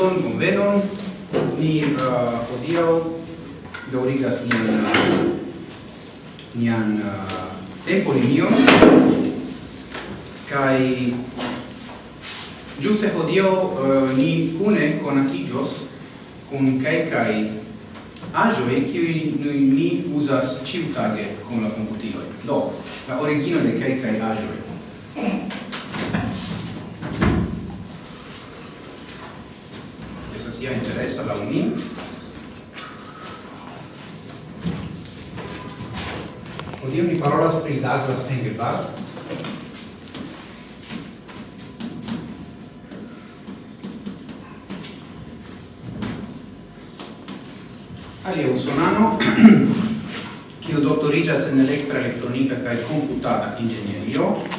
saluton, bonvenon. Ni uh, hodiaŭ daurigas nian nian uh, uh tempolinion Kai giuste hodiaŭ uh, ni kai kai kun kelkaj aĵoj noi ni uzas ciutage con la komputiloj. Do, la origino de kai aĵoj. sia interessa la unin Odio ni parolas pri Douglas Engelbart Alia usonano che ho en in elettroelettronica e computata inĝenierio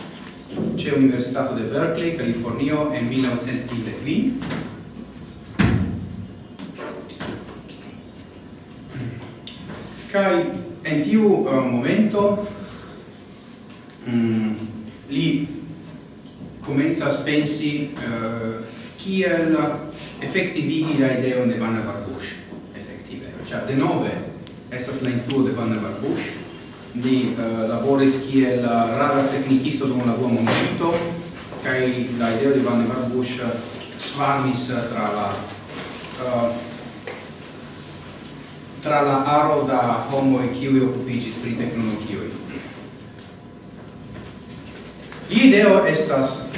c'è Università de Berkeley, California, nel 1910 Kai en tiu uh, momento mm, li comenzas pensi uh, kiel effettivigi la ideon de der Barbush effettive, cioè de nove estas la influo de Vanna Barbush li uh, laboris kiel rara tecnicisto dum la dua momento kai la idea di Vanna Barbush svarmis tra la uh, tra la aro da homoi kiui occupigis pri tecnologioi. Ideo estas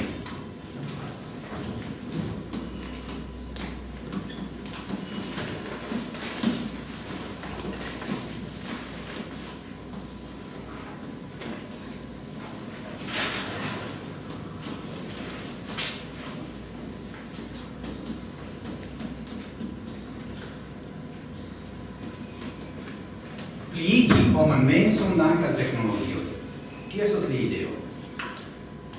pliigi homan menson dank al tecnologio. Tio estas li ideo.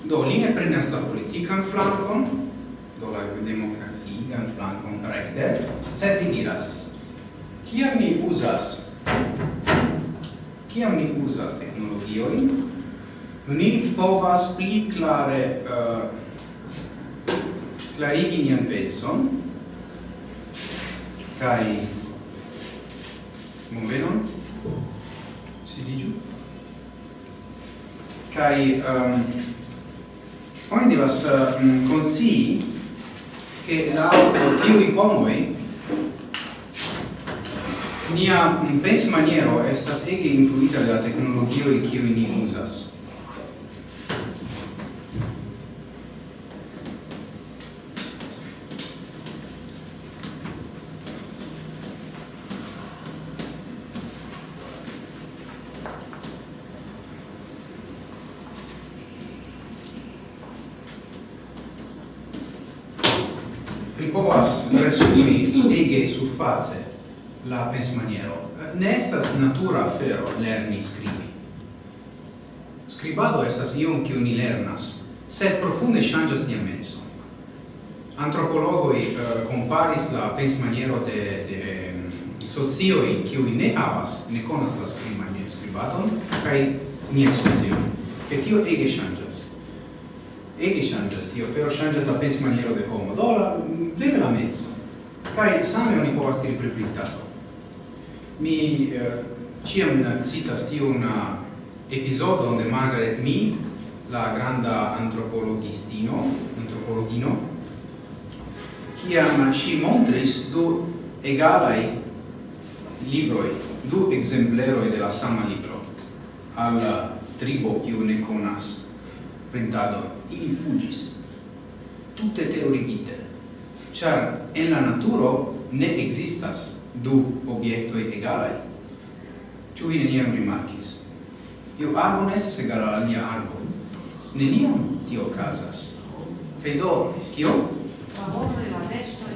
Do li ne prenas la politikan flankon, do la demokratikan flankon rekte, sed li diras, kiam mi uzas kiam mi uzas teknologiojn, ni povas pli klare eh, uh, clarigi nian penson kaj movenon sidigiu kai um, oni divas um, uh, consii che la tiu i pomoi nia penso maniero estas ege influita de la tecnologio e kiu ni usas la pensmaniero. Ne estas natura afero lerni scribi. Scribado estas ion kiu ni lernas, sed profunde ŝanĝas nia menso. Antropologoj eh, uh, comparis la pensmaniero de de mm, socioj kiu ne havas, ne konas la skribman skribadon kaj nia socio. Ke tio ege ŝanĝas. Ege ŝanĝas tio, fero ŝanĝas la pensmaniero de homo, do la mm, vere la menso. Kaj same oni povas tiri pri mi eh, ciam citas tiun eh, episodio de Margaret Mead, la granda antropologistino, antropologino, kiam si montris du egalai libroi, du exempleroi de la sama libro, al tribo kiu ne conas printado, Ili fugis, tutte terurigite, char en la naturo ne existas du obiectoi egalai. Ciu vi neniam rimarcis? Iu arbo nesses egala al nia arbo. Neniam tio casas. Cai do, tio? Favore la vestoi,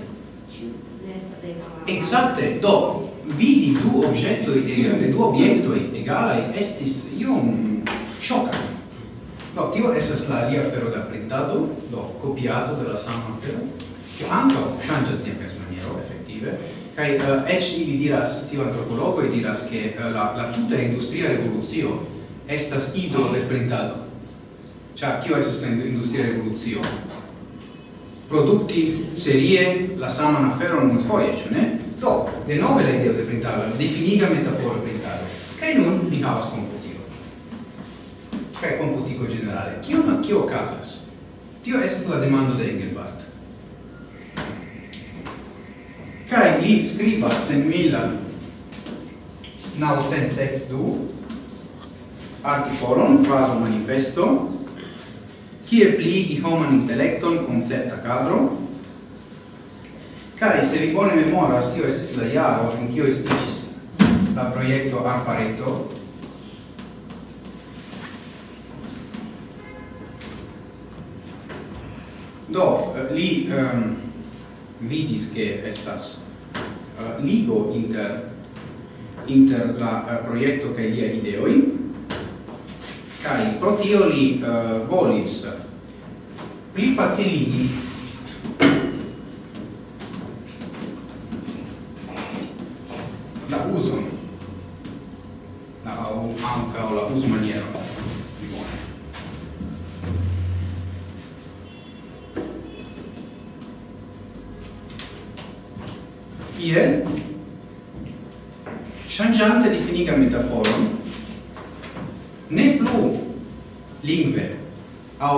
ciu nestat egala. Exacte, do, vidi du objettoi e du obiectoi egalai estis iom shocan. Do, tio esas la alia fero da printado, do, copiato de la sama fero, che anche changes di nia persmaniero, effettive, Kai uh, ec ili diras, tiu antropologoi diras, che uh, eh, la, la tuta industria revoluzio estas ido del printado. Cia, kio esas la industria revoluzio? Producti serie la saman aferon multfoje, ciu ne? Do, de nove la ideo de printado, la definiga metafora printado. Kai nun mi havas computilo. Kai computico generale. Kio, kio casas? Tio esas la demando de Engelbart. li scrivas en mila naucent sex du articolon quasi manifesto kie pligi homan intellecton concepta cadro kai se vi bone memoras tio estis la iaro en kio estis la proiecto Arpareto. Do eh, li um, vidis che estas ligo inter inter la eh, proiecto che lia ideoi kai pro tio li eh, volis pli faciligi la uso la o anche la uso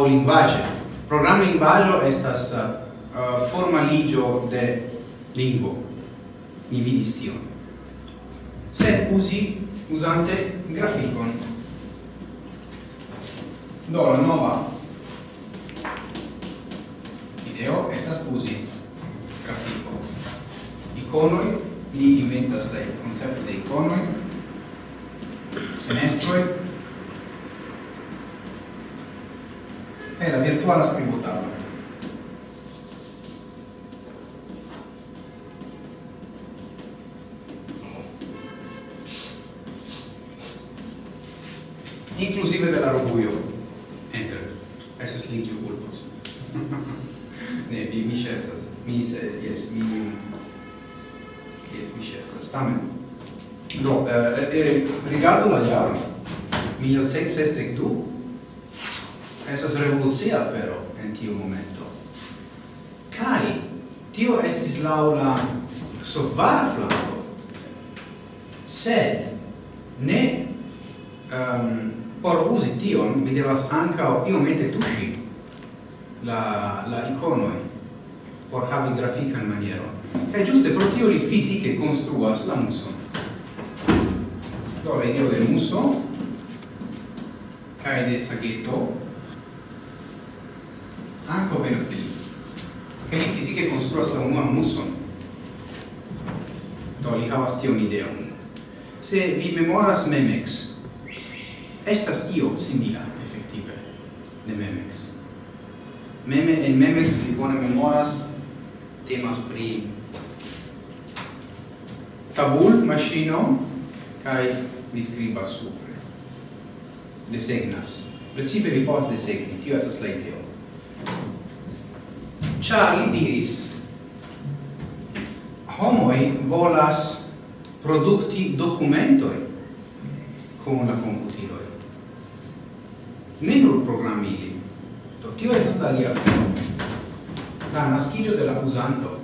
au linguage. Programma linguaggio estas eh, uh, formaligio de lingvo. Mi vidis tion. Se usi usante graficon. Do la nova video estas usi grafico. Iconoi, li inventas dai concepti de iconoi, senestroi, è la virtuala scrivotavola. Inclusive della robuio, enter, es linkio culpos. ne, vi mi scherzas, mi se, yes, mi, yes, mi scherzas, tamen. no eh, eh, eh rigardo la jaro, 1662 esas revolucia afero en tiu momento. Kai tio estis laula sovara flanco, sed ne um, por usi tion mi devas ancao iomete tushi la, la iconoi por havi grafican maniero. Kai giuste pro tio li fisiche construas la muso. Do, la ideo del muso, kai de saghetto, anco per te che li fisiche construas la unua muson? Do li havas tion ideon. Se vi memoras memex estas io simila effettive de memex. Meme en memex vi bone memoras temas pri tabul machino kai vi scribas supre. Desegnas. Principe vi povas desegni. Tio estas la ideo. Charlie diris homoi volas producti documentoi con la computiloi. Ne nur programmili. Do tio est da lia La naskiĝo de la uzanto.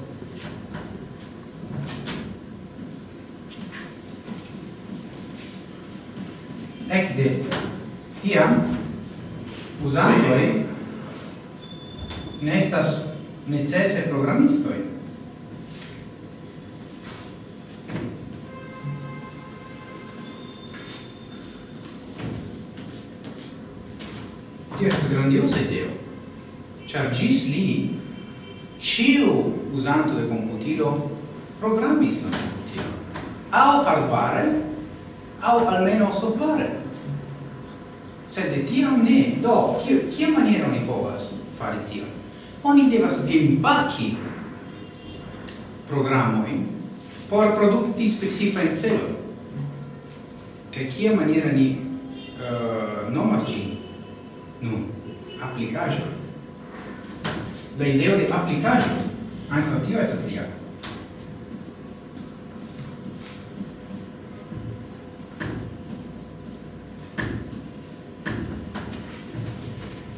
Ekde tiam usantoi ne estas necese programmistoi. Tio estas grandiosa ideo, char gis li ciu usanto de computilo, programis la computilo. Au hardware, au almeno software. Sed de tiam ne, do, kiel maniera ni povas fare tion? Oni devas dembaki programoi por produkti specifa in celo. Ke kia maniera ni uh, nomas ĝin? Nu, aplikaĵo. La ideo de aplikaĵo ankaŭ tio estas lia.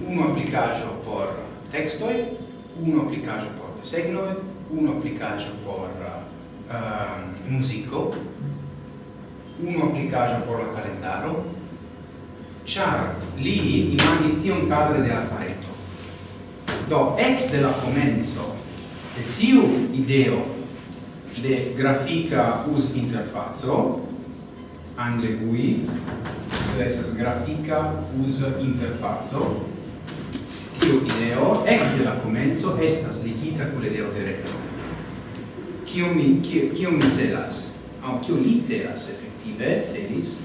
Unu aplikaĵo textoi, uno applicaggio por desegnoi, uno applicaggio por uh, musico, uno applicaggio por la calendaro, char li imagis tion cadre de appareto. Do, ec de la comenzo de tiu ideo de grafica us interfazzo, angle GUI, estas grafica us interfazzo, tiu ideo ecce la comenzo estas ligita cule ideo de reto kiu mi kiu mi celas? Au kiu li celas effettive celis?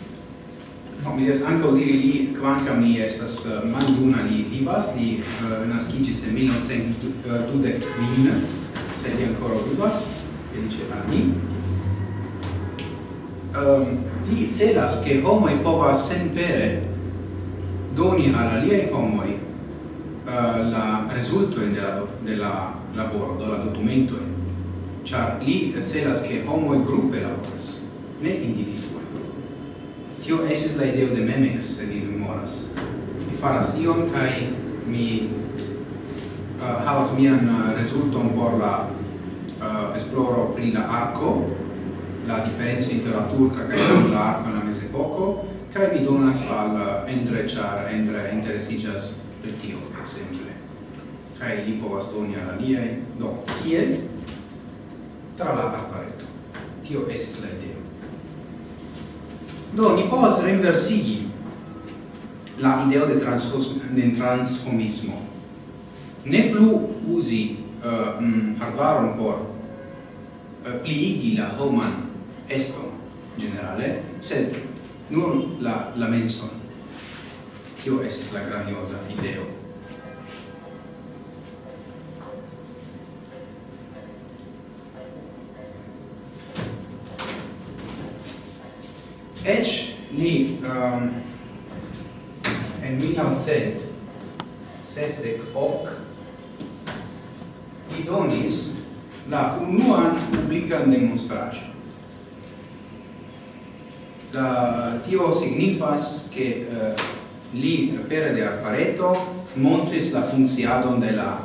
Au mi des anca diri li quancam li estas uh, maljuna li vivas li eh, uh, nascigis en 1925 eh, sed li ancora vivas e dice a mi. Um, li celas che homoi povas senpere doni al aliei homoi uh, la resulto in della della laboro do la documento char li celas che homo e gruppe laboras ne individue. Tio esis la ideo de memex se di memoras. Mi faras ion kai mi uh, havas mian uh, resulton por la uh, esploro pri la arco la differenza inter la turca kai la arco la mesepoco kai mi donas al uh, entre char entre interesigas per tio exemple. Kai li povas doni al aliaj? Do kiel? Tra la arbareto. Tio esis la ideo. Do ni povas reinversigi la ideo de transformismo de transformismo ne plu uzi uh, um, hardwaron por uh, pliigi la homan eston generale sed nur la la menson. Tio estis la grandiosa ideo. Ec li um, en 1968 hoc li donis la unuan publican demonstracion. La, tio signifas che uh, eh, li per de appareto montris la funziadon de la,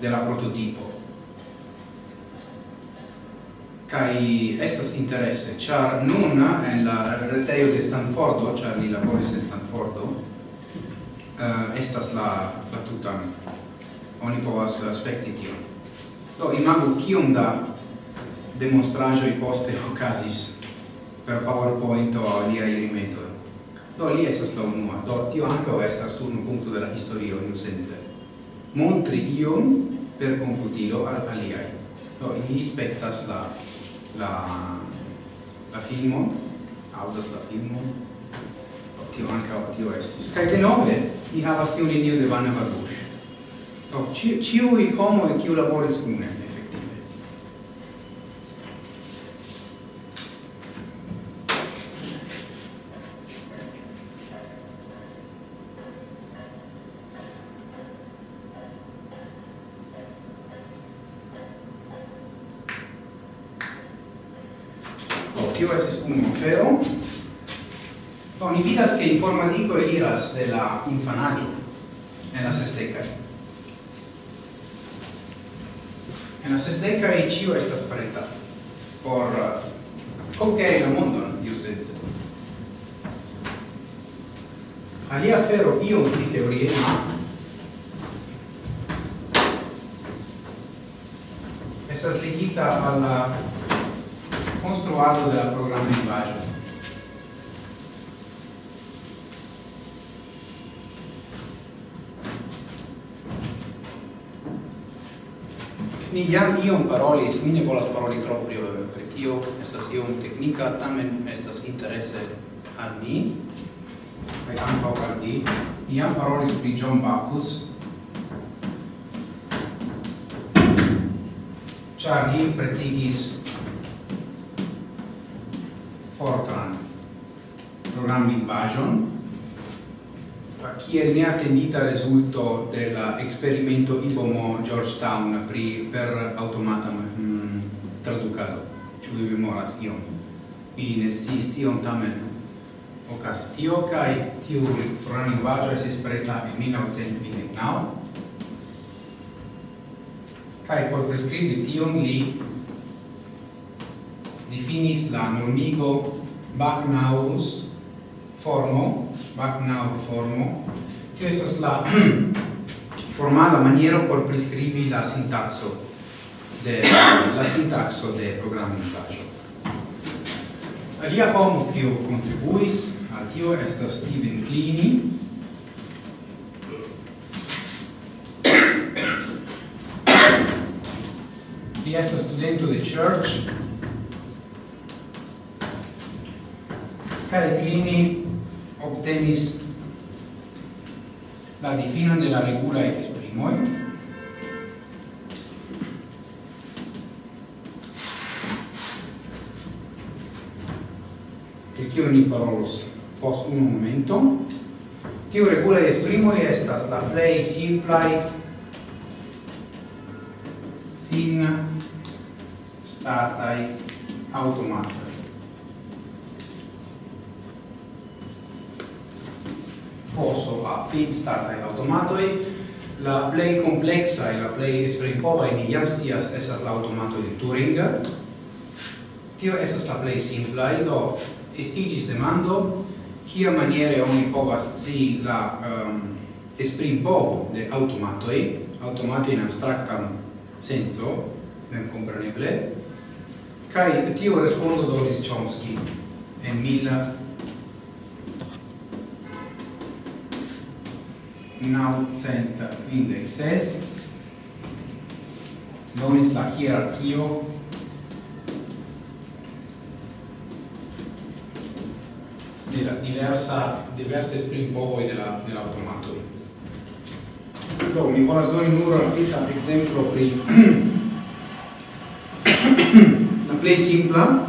de la prototipo kai estas interesse char nun en la retejo de Stanfordo char li laboris en Stanfordo uh, estas la la tutan oni povas aspekti tion. Do imagu kiom da demonstraĵoj poste okazis per PowerPoint o aliaj rimedoj do li estas la unua. Do tio ankaŭ estas unu punkto de la historio iusence montri ion per computilo al aliaj. Do ili spektas la la la filmo audas la filmo. Tio anca tio estis. Kai de nove ni havas tio linio de Vanna Varush do ciui homoj kiu laboris kune estas de la infanaggio en la sesteca. En las e cio estas preta por uh, conqueri la mondon, iusez. Alia fero iom pli teoriema iam iom parolis, mi ne volas paroli tro pri tio, estas iom teknika, tamen estas interesse al mi kaj ankaŭ al vi. iam jam parolis pri John Bacchus, ĉar li pretigis Fortran programlingvaĵon kiel neattendita risulto dell'esperimento IBOMO Georgetown pri, per automata mm, traducado. Ĉu vi memoras ion? Ili ne sciis tion tamen. Okazis tio kaj tiu lingvaĵo estis preta en 1929 cae por prescribi tion li definis la normigo Bacnaurus formo Bagnau formo, che estas la formala maniera por prescribi la sintaxo de la sintaxo de in lingvaĵo. Alia homo kiu contribuis a tio sta Steven Klini, Li estas studento de Church, Kai Clini obtenis la difinon de la regula ex primoi e kio ni parolos post un momento. Tiu regula ex primoi estas la play simplai fin startai automata foso a fin startaj aŭtomatoj la play complexa e la play spring pova in scias estas la aŭtomatoj de Turing. Tio estas la plej e do estigis demando kia maniere oni povas si la ehm, um, esprimpovo de automatoi automato in abstractam senso senco memkompreneble kai tio respondo do Chomsky en 1900 956 donis la hierarchio de la diversa diverse springboard della dell'automato. Do mi volas doni nur rapida exemplo pri la play simpla.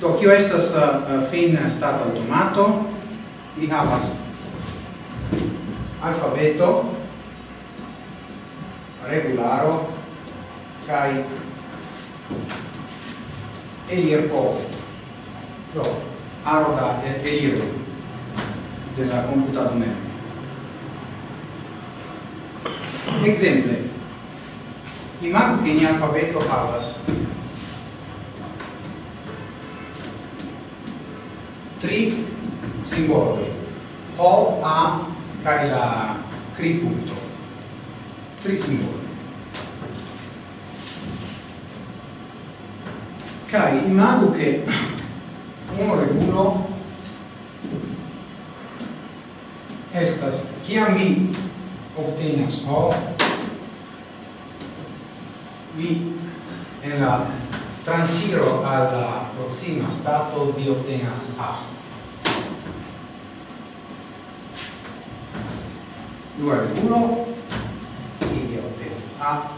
Do kio estas uh, fin stat automato? Vi havas alfabeto regularo kai elirpo do aro da elirpo della computado mem. Exemple imago che ni alfabeto havas tri simboli o a cae la cri punto. Tri simboli. Cae imago che uno regulo estas ciam vi obtenas ho vi en la transiro alla proxima stato vi obtenas a 2 al 1 quindi ho A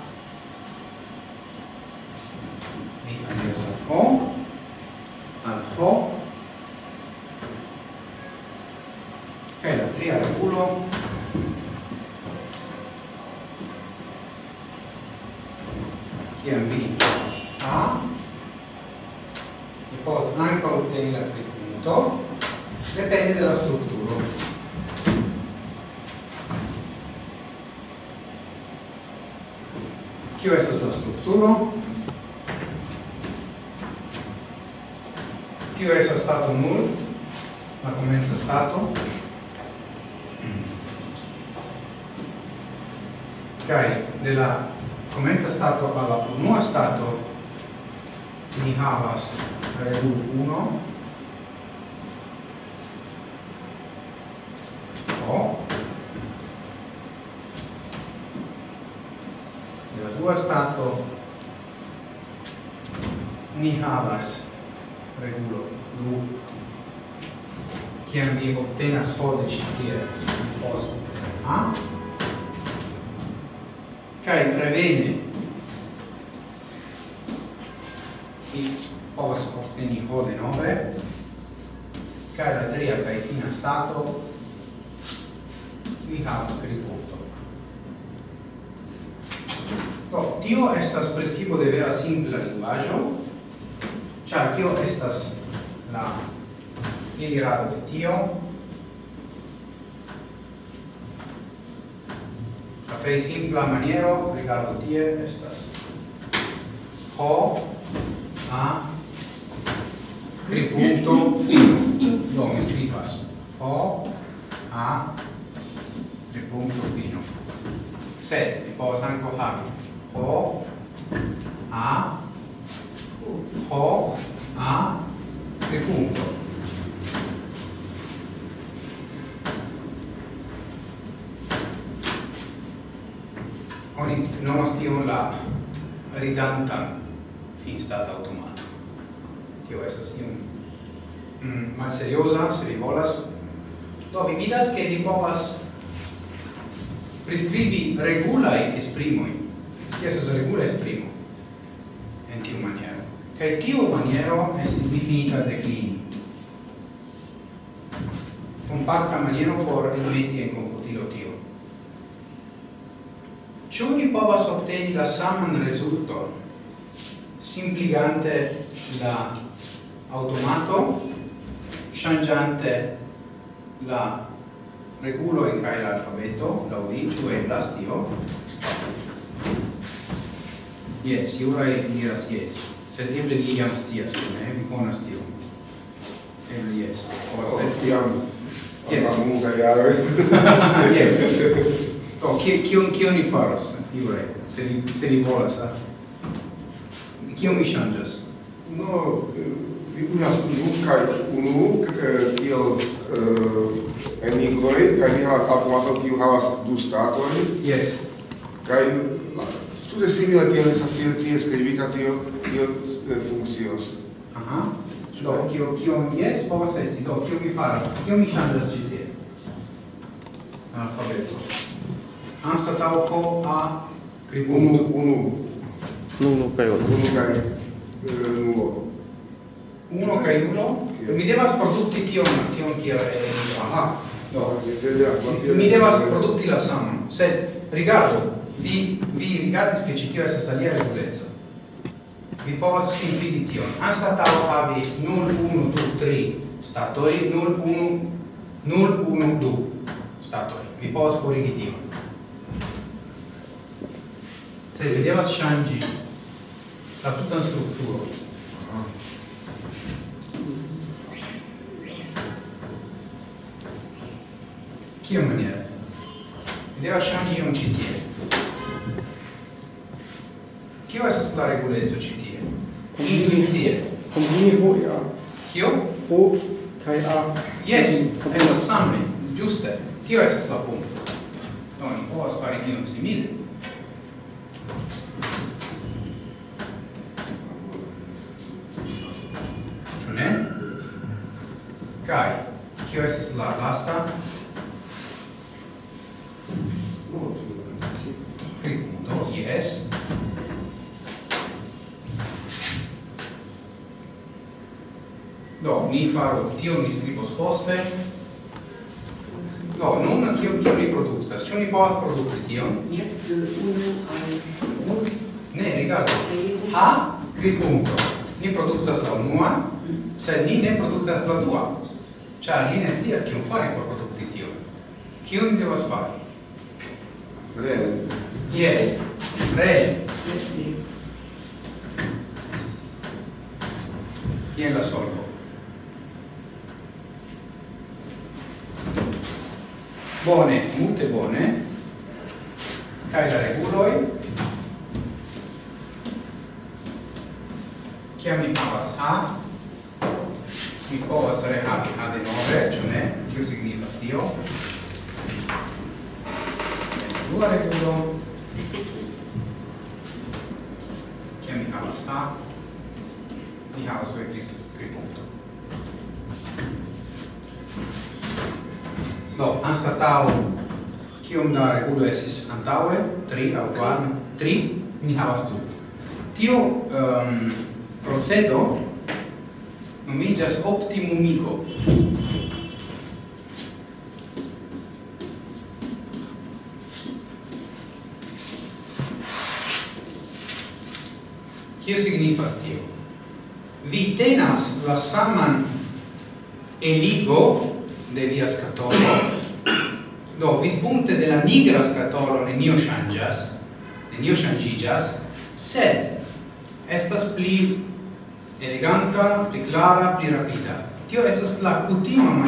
di al Sarko al Ho simpla maniero, rigardo tie, estas ho, a, tripunto, fino. Do, mi scribas Ho, a, tripunto, fino. se mi povas anco havi. Ho, a, ho, a, tripunto. nomas tion la ridantan instata automato. Tio esas iun mm, malseriosa, se vi volas. Do, vi vidas che vi povas prescribi regulae esprimoi. Tio esas regula esprimo en tiu maniero. Kaj tiu maniero es difinita de clini. Compacta maniero por elementi en ciò ni povas obteni la saman resulto simpligante la automato, changiante la regulo in cae l'alfabeto, la ui, ciu e plastio tio? Yes, e diras yes. Sed eble di iam stias, ne? Vi conas tio. Eble yes. Forse. Oh, tiam. Yes. Yes. Do, kion, kion ni faros, Jure, se ni, se ni volas, ah. a? Kion mi ŝanĝas? No, eh, vi unas unu kaj unu eh, kiel eh, enigloj, kaj vi havas automaton, kiu havas du statojn. Yes. Kaj tute simila kiel estas tie tie skribita tio tio funkcios. Aha. Do, kio, kio yes, povas esti, do, kio mi faras, kio mi ŝanĝas ĉi tie? Alfabeto ansta anstatauco a unu unu unu kai 1. 1 kai nulo. 1 kai nulo. Mi devas produkti tion, tion kia estas. Aha. Do, mi devas produkti la samon. se rigardo vi vi rigardis che ci tio estas salia reguleco. Vi povas simpligi tion. ansta tau havi 0 1 2 3 statoi 0 1 0 1 2 statoi Vi povas forigi tion se doveva sciangi la tutta struttura chi maniera doveva sciangi un citie chi va a la regulezzo citie intuizie combini ho ja. Chi ho kai a. Yes è la samme giusta chi va a la punta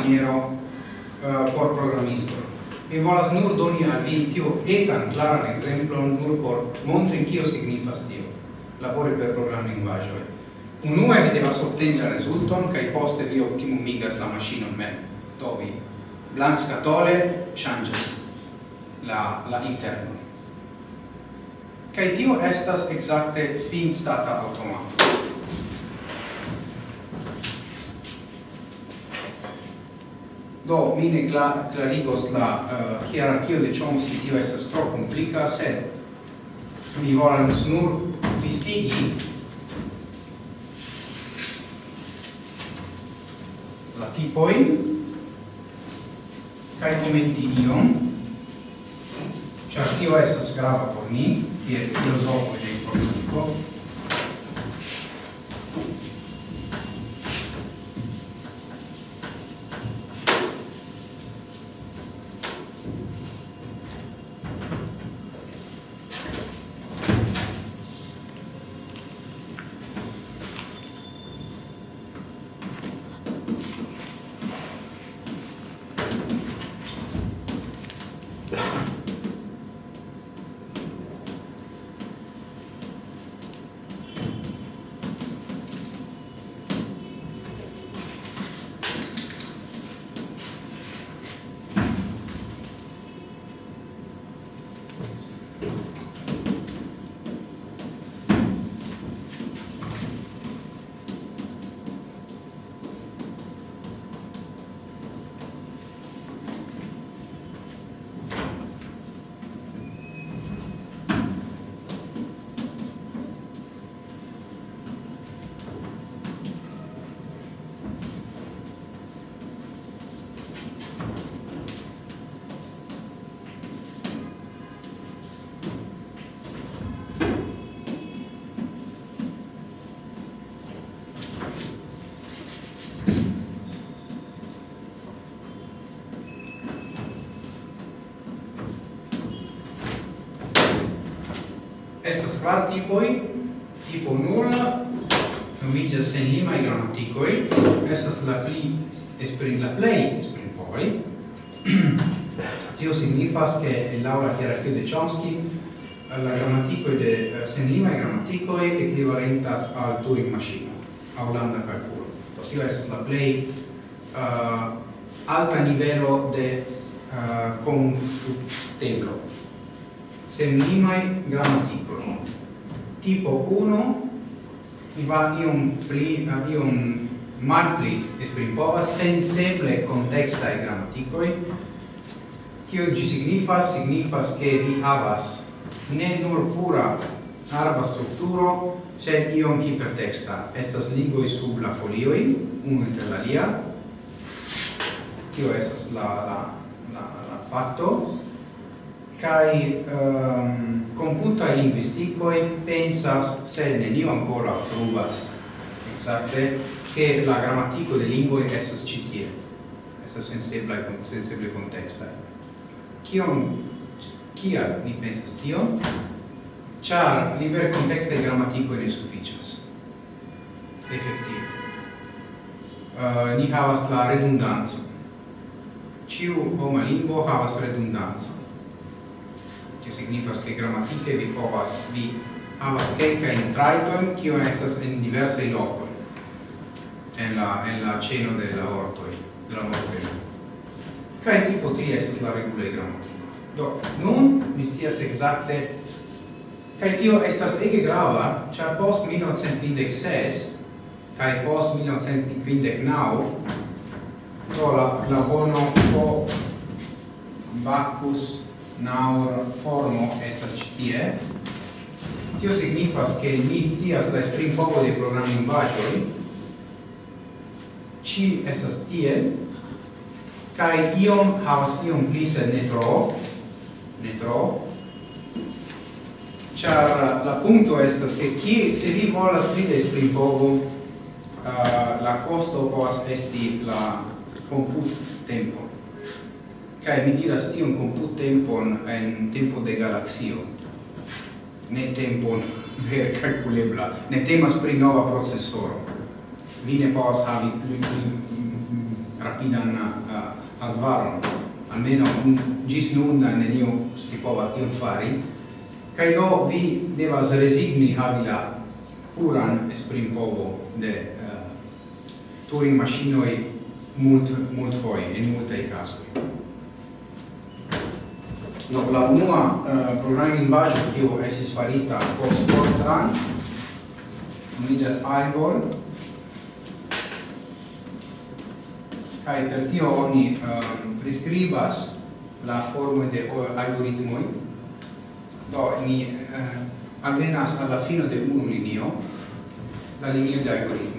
maniero uh, por programisto. Mi volas nur doni al vi tio etan claran exemplon nur por montri kio signifas tio. Labori per programming linguaggio Unue vi devas obteni la resulton, kaj poste vi optimumigas la machinon mem. Do vi blankskatole changes la la interno. kai tio estas exacte fin stata automato. Do, mi ne cla clarigos la uh, hierarchio de Chomsky, tio estas tro complica, sed mi volas nur listigi la tipoin kai commenti ion char tio estas grava por mi, kiel filosofo de politico, kvar tipoi, tipo nula, nomigas senimai gramaticoi, estas la pli esprim, la plei esprimpovai. Tio signifas che laura hierarchio de Chomsky la grammaticoi de eh, senimai grammaticoi equivalentas al Turing machine, a Holanda calculo. Tio estas la plei uh, eh, alta nivelo de eh, uh, confuteblo. Senimai grammatico tipo 1 va iom pli iom malpli esprimipova sensible contexta e gramaticoi kio gi signifas signifas che vi havas ne nur pura arba strukturo sed iom hipertexta estas ligoi sub la folioi unu inter la lia. Tio estas la la la, la facto kai um, computa linguistico pensa se ne io ancora provas exacte che la grammatico de lingue estas ĉi tie. Estas sensebla kun senseble konteksta kion kia ni pensas tio char liber contexta grammatico ne sufficias effettive uh, ehm, ni havas la redundanzo ciu homa lingua havas redundanzo che signifas che grammatike vi povas vi havas kelka in traiton kio estas en diversa lokoj. En la en la ceno de la orto de la mortoj kai tipo tri estas la regulaj gramatiko do nun mi scias exacte kai tio estas ege grava ĉar post 1956 kai post 1959 do la la bono po Bacchus naur formo estas ĉi tie. Tio signifas ke ni scias la esprimo de programlingvaĵoj ĉi estas tie. Kaj iom havas iom pli sed ne tro. Ne tro. Ĉar la punto estas ke ki se vi volas pli da esprimovo uh, la costo povas esti la comput tempo cae mi diras tion comput tempon en tempo de galaxio. Ne tempon ver calculebla. Ne temas pri nova processoro vi ne povas havi pli, pli mm, rapidan uh, hardvaron almeno un, gis nun nenio si povas tion fari. Cae do vi devas resigni havi la puran esprimpovo de uh, Turing machinoi mult mult foi, in multe casoi. No, la unua uh, programma che ho estis farita post Fortran nomiĝas Ivor kai per tio oni um, prescribas la forma de algoritmoj do ni uh, eh, alvenas alla fine de un linio la linea de algoritmo.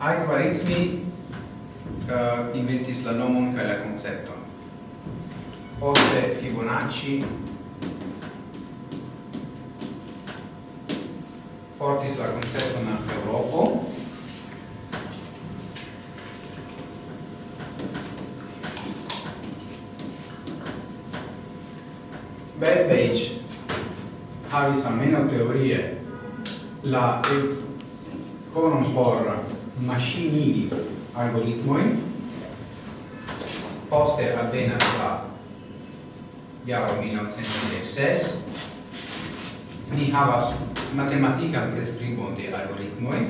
ai uh, inventis la nomon kaj la koncepton. Poste Fibonacci portis la concepton a Europo Bell Page havis almeno teorie la econon por maŝinigi algoritmoi poste avvena la jaro 1996 ni havas matematica prescribo de algoritmoi.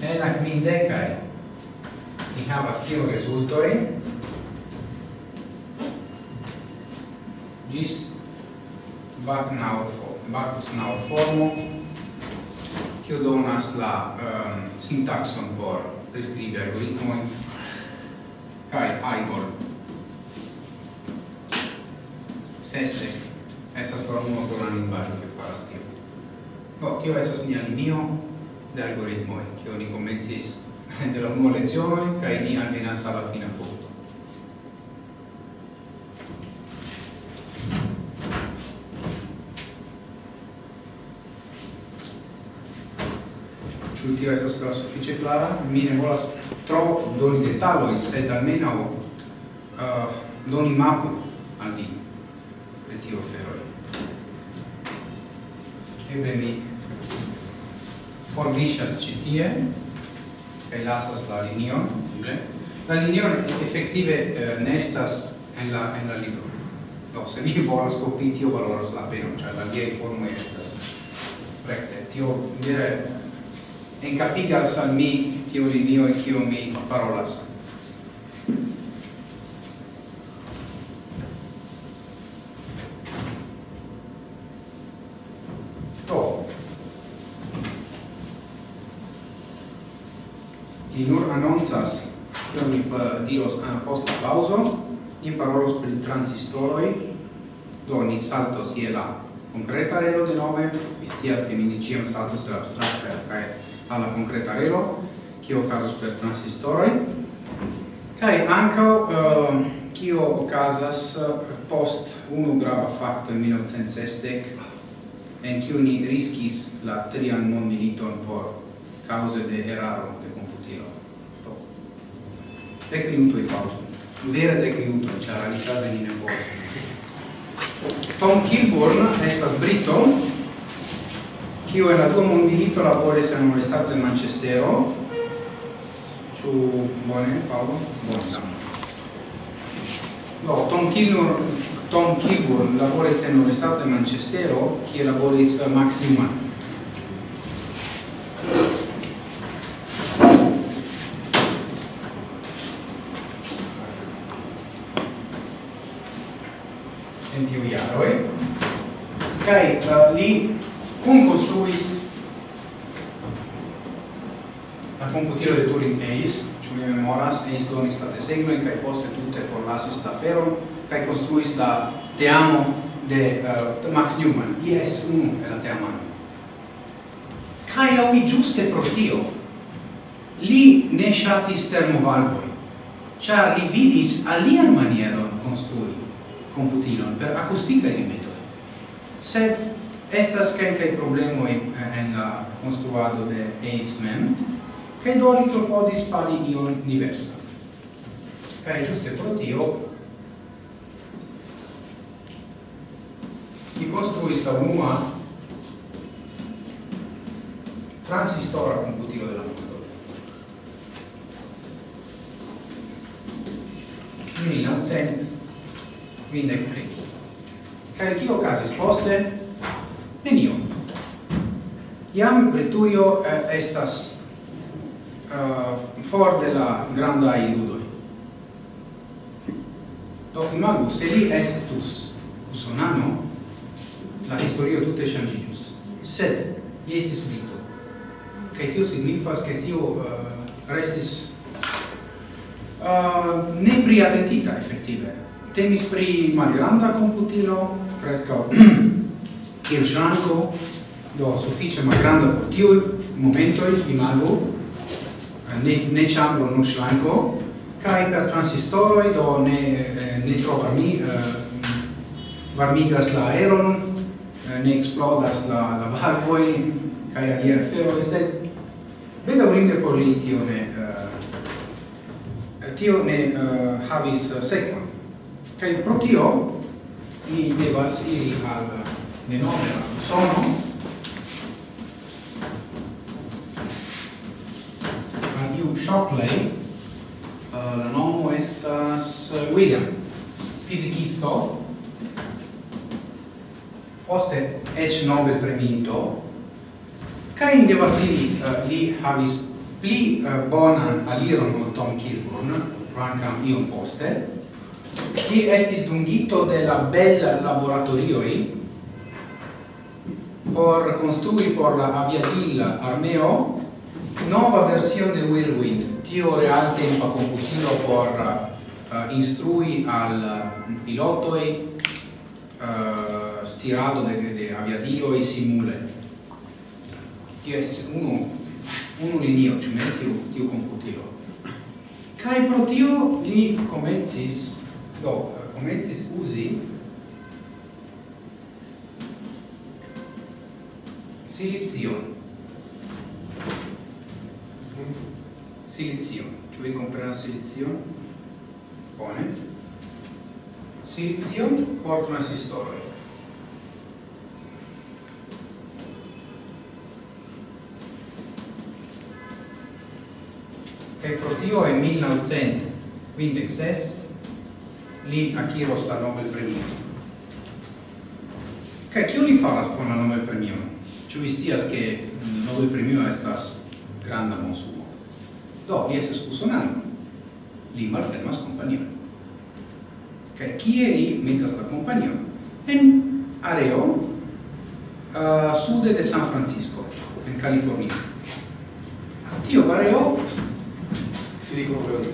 En la quindecai ni havas tio resultoi is Bacchus-Nau formo, ho donas la ehm, um, sintaxon por priskribi algoritmo kai Igor. Sesdek estas formulo por la lingvaĵo kiu faras no che tio estas nia linio de algoritmo che ni komencis de la nuova lezione kai ni alvenas alla la. questo la sufficie clara, mi ne volas tro doni detaloi, sed almeno uh, doni mapo al vi, le tio feroi. Eble mi formiscias citie, e lasas la linion, eble. La linion effettive eh, uh, nestas en la, en la libro. Do, se vi volas copii, tio valoras la pena, cioè la liei formo estas. Recte, tio dire en capigas al mi tio linio e kio mi parolas. Do. Li nur annonzas kion mi diros post la pauso, ni parolos pri transistoroi do ni saltos je la concreta relo de nove, vi scias che mi ni ciam saltos de l'abstracta, cae alla concreta relo, kio caso per transistori kai anche eh, uh, ho okazas eh, post uno grava fatto in 1960 en che ni riskis la trian mondmiliton por cause de eraro de computilo. Do. Dec minutoj pausa vera dec minutoj, ĉar alikaze ni ne povas. Tom Kilburn estas brito, kiu en la dua mondilito laboris en stato de Manchestero. Ciu bone, Paolo? Bone. Do, Tom Kilburn, Tom Kilburn laboris en stato de Manchestero, kie laboris Max Newman. en tiu jaroj. Kai, uh, eh, li cum construis la computilo de Turing Eis, ciò mi memoras, Eis donis la desegnoin, cae poste tutte forlasis la feron, cae construis la teamo de uh, Max Newman. Ie estis unu e la teamo. Cae la mi giuste pro tio, li ne shatis termovalvoi, char li vidis alian manieron construi computilon per acustica di metodi. Sed estas kelkaj problemoj eh, en la konstruado de EIS mem, kaj do li klopodis fari ion diversa. Kaj ĝuste pro tio li konstruis la unua transistora computilo della mondo. Milan, sen, mindec tri. Kaj kio casis poste? Nenio. Iam Britujo eh, estas uh, for de la granda iludoi. Do imagu, se li estus usonano, la historio tutte changigius. Sed, iesis vito. brito. Tio signifas, che tio uh, restis eh, uh, ne priadentita, effettive. Temis pri malgranda computilo, fresco il ranco do suffice ma granda por tiu momento imago eh, ne ne chambro non shlanko kai per transistoroi do ne eh, ne trovarmi eh, varmigas la aeron ne explodas la la valvoi kai alia fero sed bedaurinde por li tio ne tio ne havis sekvon. Kaj pro tio ni devas iri al ne nomera sono. Radiu Shockley uh, la nomo estas William. Fisikisto. Poste ec Nobel premito. Kaj in debastili uh, li havis pli uh, bonan aliron ol Tom Kilburn rancam iom poste. Li estis dungito de la bella laboratorioi por construi por la aviatilla armeo nova versione de Whirlwind. Tio real in pa computilo por uh, instrui al piloto e uh, stirado de, de aviadillo e simule. Tio es uno uno linio cioè tio tio computilo. Kai pro tio li comencis do comencis usi silizione silizione ci vuoi comprare una silizione? buone. Silizione porta una sistole che il cortio è 1900 quindi XS lì a chi Chiro sta Nobel premio? Che chi li fa la spona Nobel premio? ci vi che ke nobel premio estas granda monsumo? Do, li estas usonando, Li malfermas compagnia. Che chi kie li metas la kompanion? En areo uh, sude de San Francisco, en California. Tio areo Silicon Valley.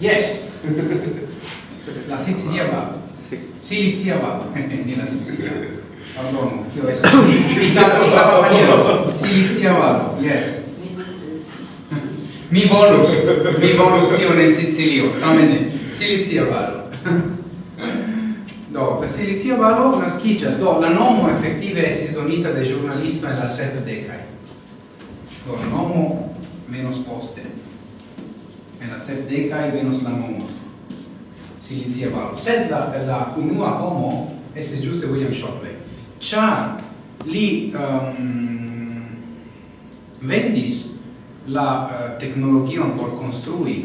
Yes. la Sicilia va. Sì. Silizia Valley, nella Sicilia. Pardon, io es Italia Italia maniera. Sicilia va. Yes. Mi volus, mi volus tio nel Sicilio. Tamen Sicilia va. Do, la Sicilia valo nascicias, do, la nomo effettive esis donita de giornalisto en la sep decai. Do, nomo menos poste en la sep decai venus la nomo Silicia Valo. Sed la, la unua homo esse giuste William Shockley. char li um, vendis la uh, tecnologion por construi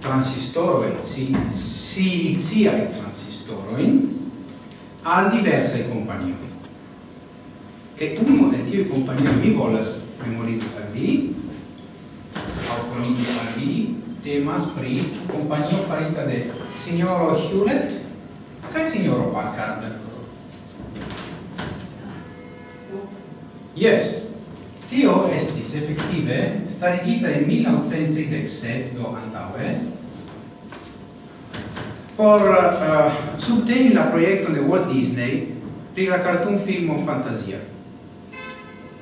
transistoroi, si, siliziae transistoroin, al diverse compagnie. Che uno el tiui compagnie mi volas memorigi al vi, au conigi al vi, temas pri companio farita de signoro Hewlett cae signoro Packard. Yes, tio estis effettive starigita in 1937 do antaue por uh, subteni la proiecto de Walt Disney pri la cartoon filmo Fantasia.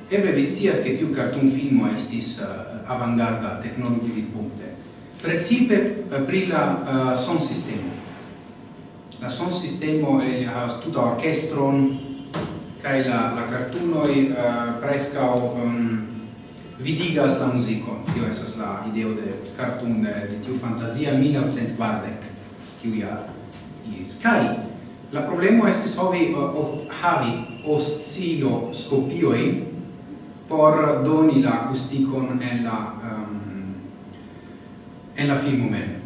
Eble vi scias che tiu cartoon filmo estis uh, avangarda di punte. precipe uh, pri la uh, son sistemo. La son sistemo havas uh, tuta orchestron, kai la la cartuno i uh, eh, presca o um, ehm, vidigas la musico tio estas la ideo de cartoon de, de tiu fantazia 1940 kiu ja is kai la problemo es hovi uh, eh, o, havi oscilo scopioi por doni la acusticon en la um, en la filmo mem.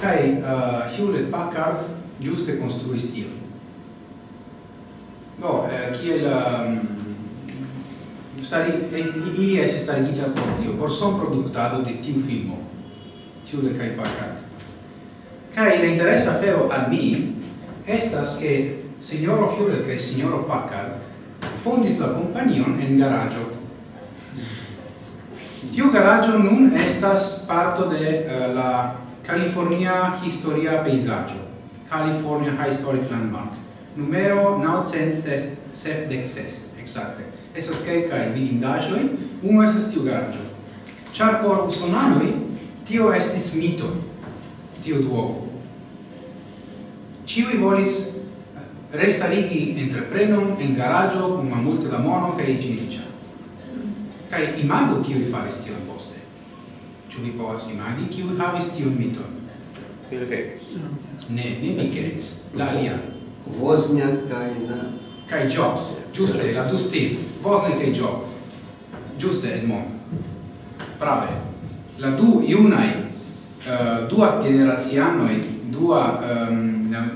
Kai uh, eh, Hewlett Packard giuste construis No, eh, kiel um, stari, eh, ili estis starigita por tio, por son productado de tiu filmo, tiu de Kai Pakat. Kai le interesa fero al mi estas che signoro Hewlett e signoro Packard fondis la companion en garaggio. Tiu garaggio nun estas parto de uh, la California Historia Peisaggio, California Historic Landmark numero 976 exacte. Esas quelcae vidindagioi, uno esas tiu garĝo. Char por usonanoi, tio estis mito, tio duopo. Ciui volis eh, restarigi entreprenon en garaggio con una multe da mono kaj iĝi ricia. Kaj imago kiuj faris tion poste. Ciu vi povas imagi kiuj havis tion miton? Bill Gates. Ne, ne Bill Gates, la alian. Wozniak kaj na... Kaj Jobs, giuste, la tu Steve, Wozniak kaj Job. Giuste, Edmond. Brave. La du iunai, uh, eh, dua generazianoi, dua, um, la,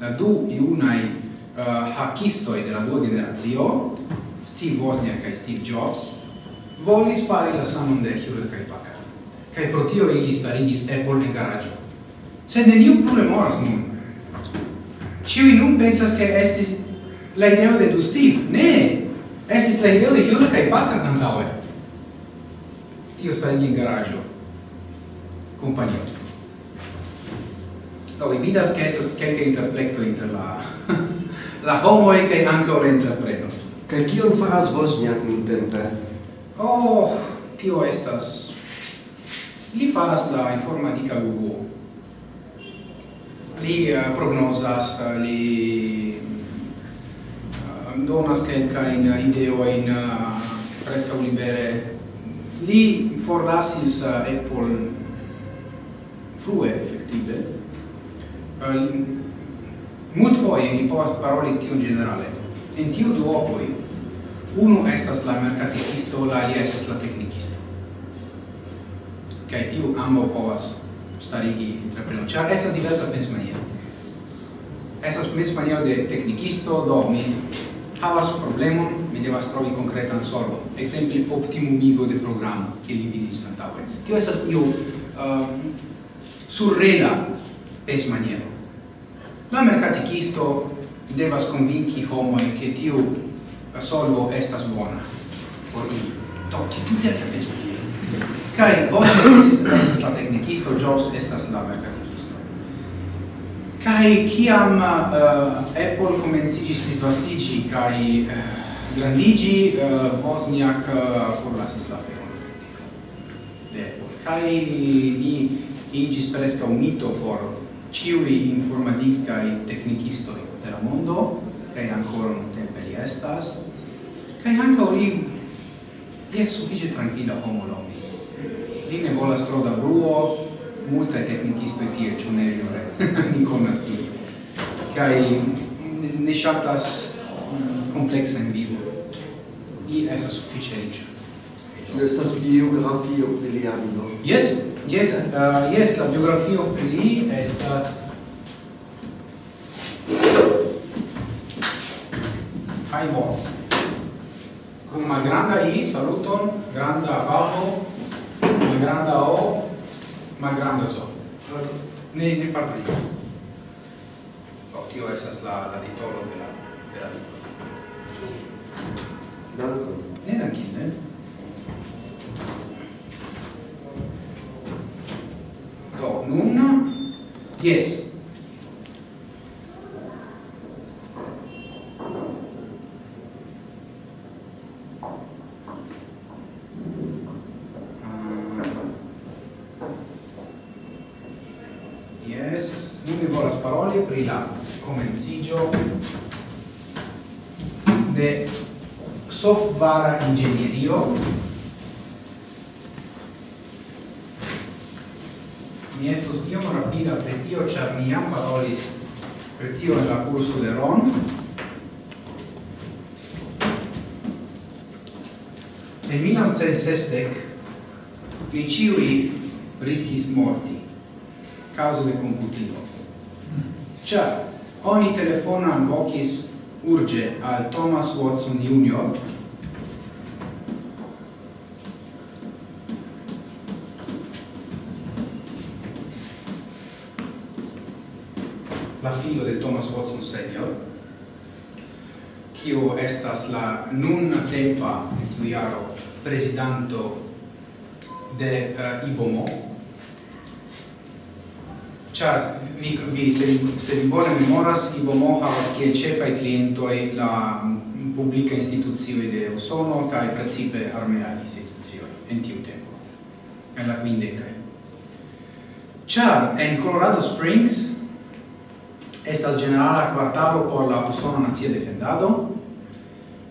la du iunai uh, eh, hackistoi della dua generazio, Steve Wozniak kaj Steve Jobs, volis fari la samon de Hewlett kaj Packard. kaj pro tio ili starigis Apple in garaggio. Sed neniu plure moras nun. Ciui nun pensas che estis la ideo de Dustiv. Ne! Estis la ideo de Hiona kai Patra cantaue. Tio sta in garaggio. Compagnia. Do, vi vidas che esas quelca interplecto inter la... la homo e che anche ora entrepreno. Kai kion faras Wozniak nun tempe? Oh, tio estas... Li faras la informatica uvo li uh, prognosas, eh, li uh, donas quelca in ideo in uh, presca libere. Li forlasis uh, Apple frue effettive uh, mult foie li povas paroli tio generale in tiu duopoi uno estas la mercaticisto la alia estas la tecnicisto kai tiu ambo povas starigi entrepreno. è sta diversa pensmaniero. Estas pensmaniero de tecnicisto do mi havas problemon, mi devas trovi konkretan solvon. optimum optimumigo de programo, che li vidis antaŭe. Tio estas io uh, ehm, surrela pensmaniero. La mercatikisto devas convinci homo che tio solvo estas bona por ili. Do, ci tutte alia pensmaniero Kai vos estis estas la teknikisto, Jobs estas la merkatikisto. Kai kiam uh, Apple komenciĝis disvastiĝi kaj eh, uh, grandigi, uh, eh, Wozniak uh, forlasis la feron de Apple. Kai li iĝis preskaŭ mito por ĉiuj informatikaj teknikistoj de la mondo, kai ancora un tempo li estas. Kai ankaŭ li, li estas sufiĉe trankvila homo longe Li ne volas tro da bruo, multae technicistoi tie, ciu ne jure, ni conas tie. Cai ne shatas mm, complexa in vivo. Li esas suffice rigia. Ciu estas biografio pri lia vivo? Yes, yes, uh, yes, la biografio pri li estas... boss con una granda i, saluton, granda papo, granda O, ma grande So. Ne, ne parli. Oh, tio estas la, la titolo de la, de la libro. Danko. Ne, dankin, ne? Do, nun, dies. kompara ingegnerio Mi estos iom rapida per tio, ĉar mi jam parolis per tio en la kurso de Ron. En 1960 vi ciui riscis morti causa de computilo. Ciar, oni telefona vocis urge al Thomas Watson Jr., filo de Thomas Watson Senior, quio estas la nun tempa etujaro presidanto de uh, IBOMO, char vi, vi se, se vi bone memoras, IBOMO havas kiel cefai clientoi la mm, publica instituzioi de Usono cae precipe armea instituzioi, en tiu tempo, en la quindecae. Char, en Colorado Springs, estas generala quartalo por la usona nazia defendado.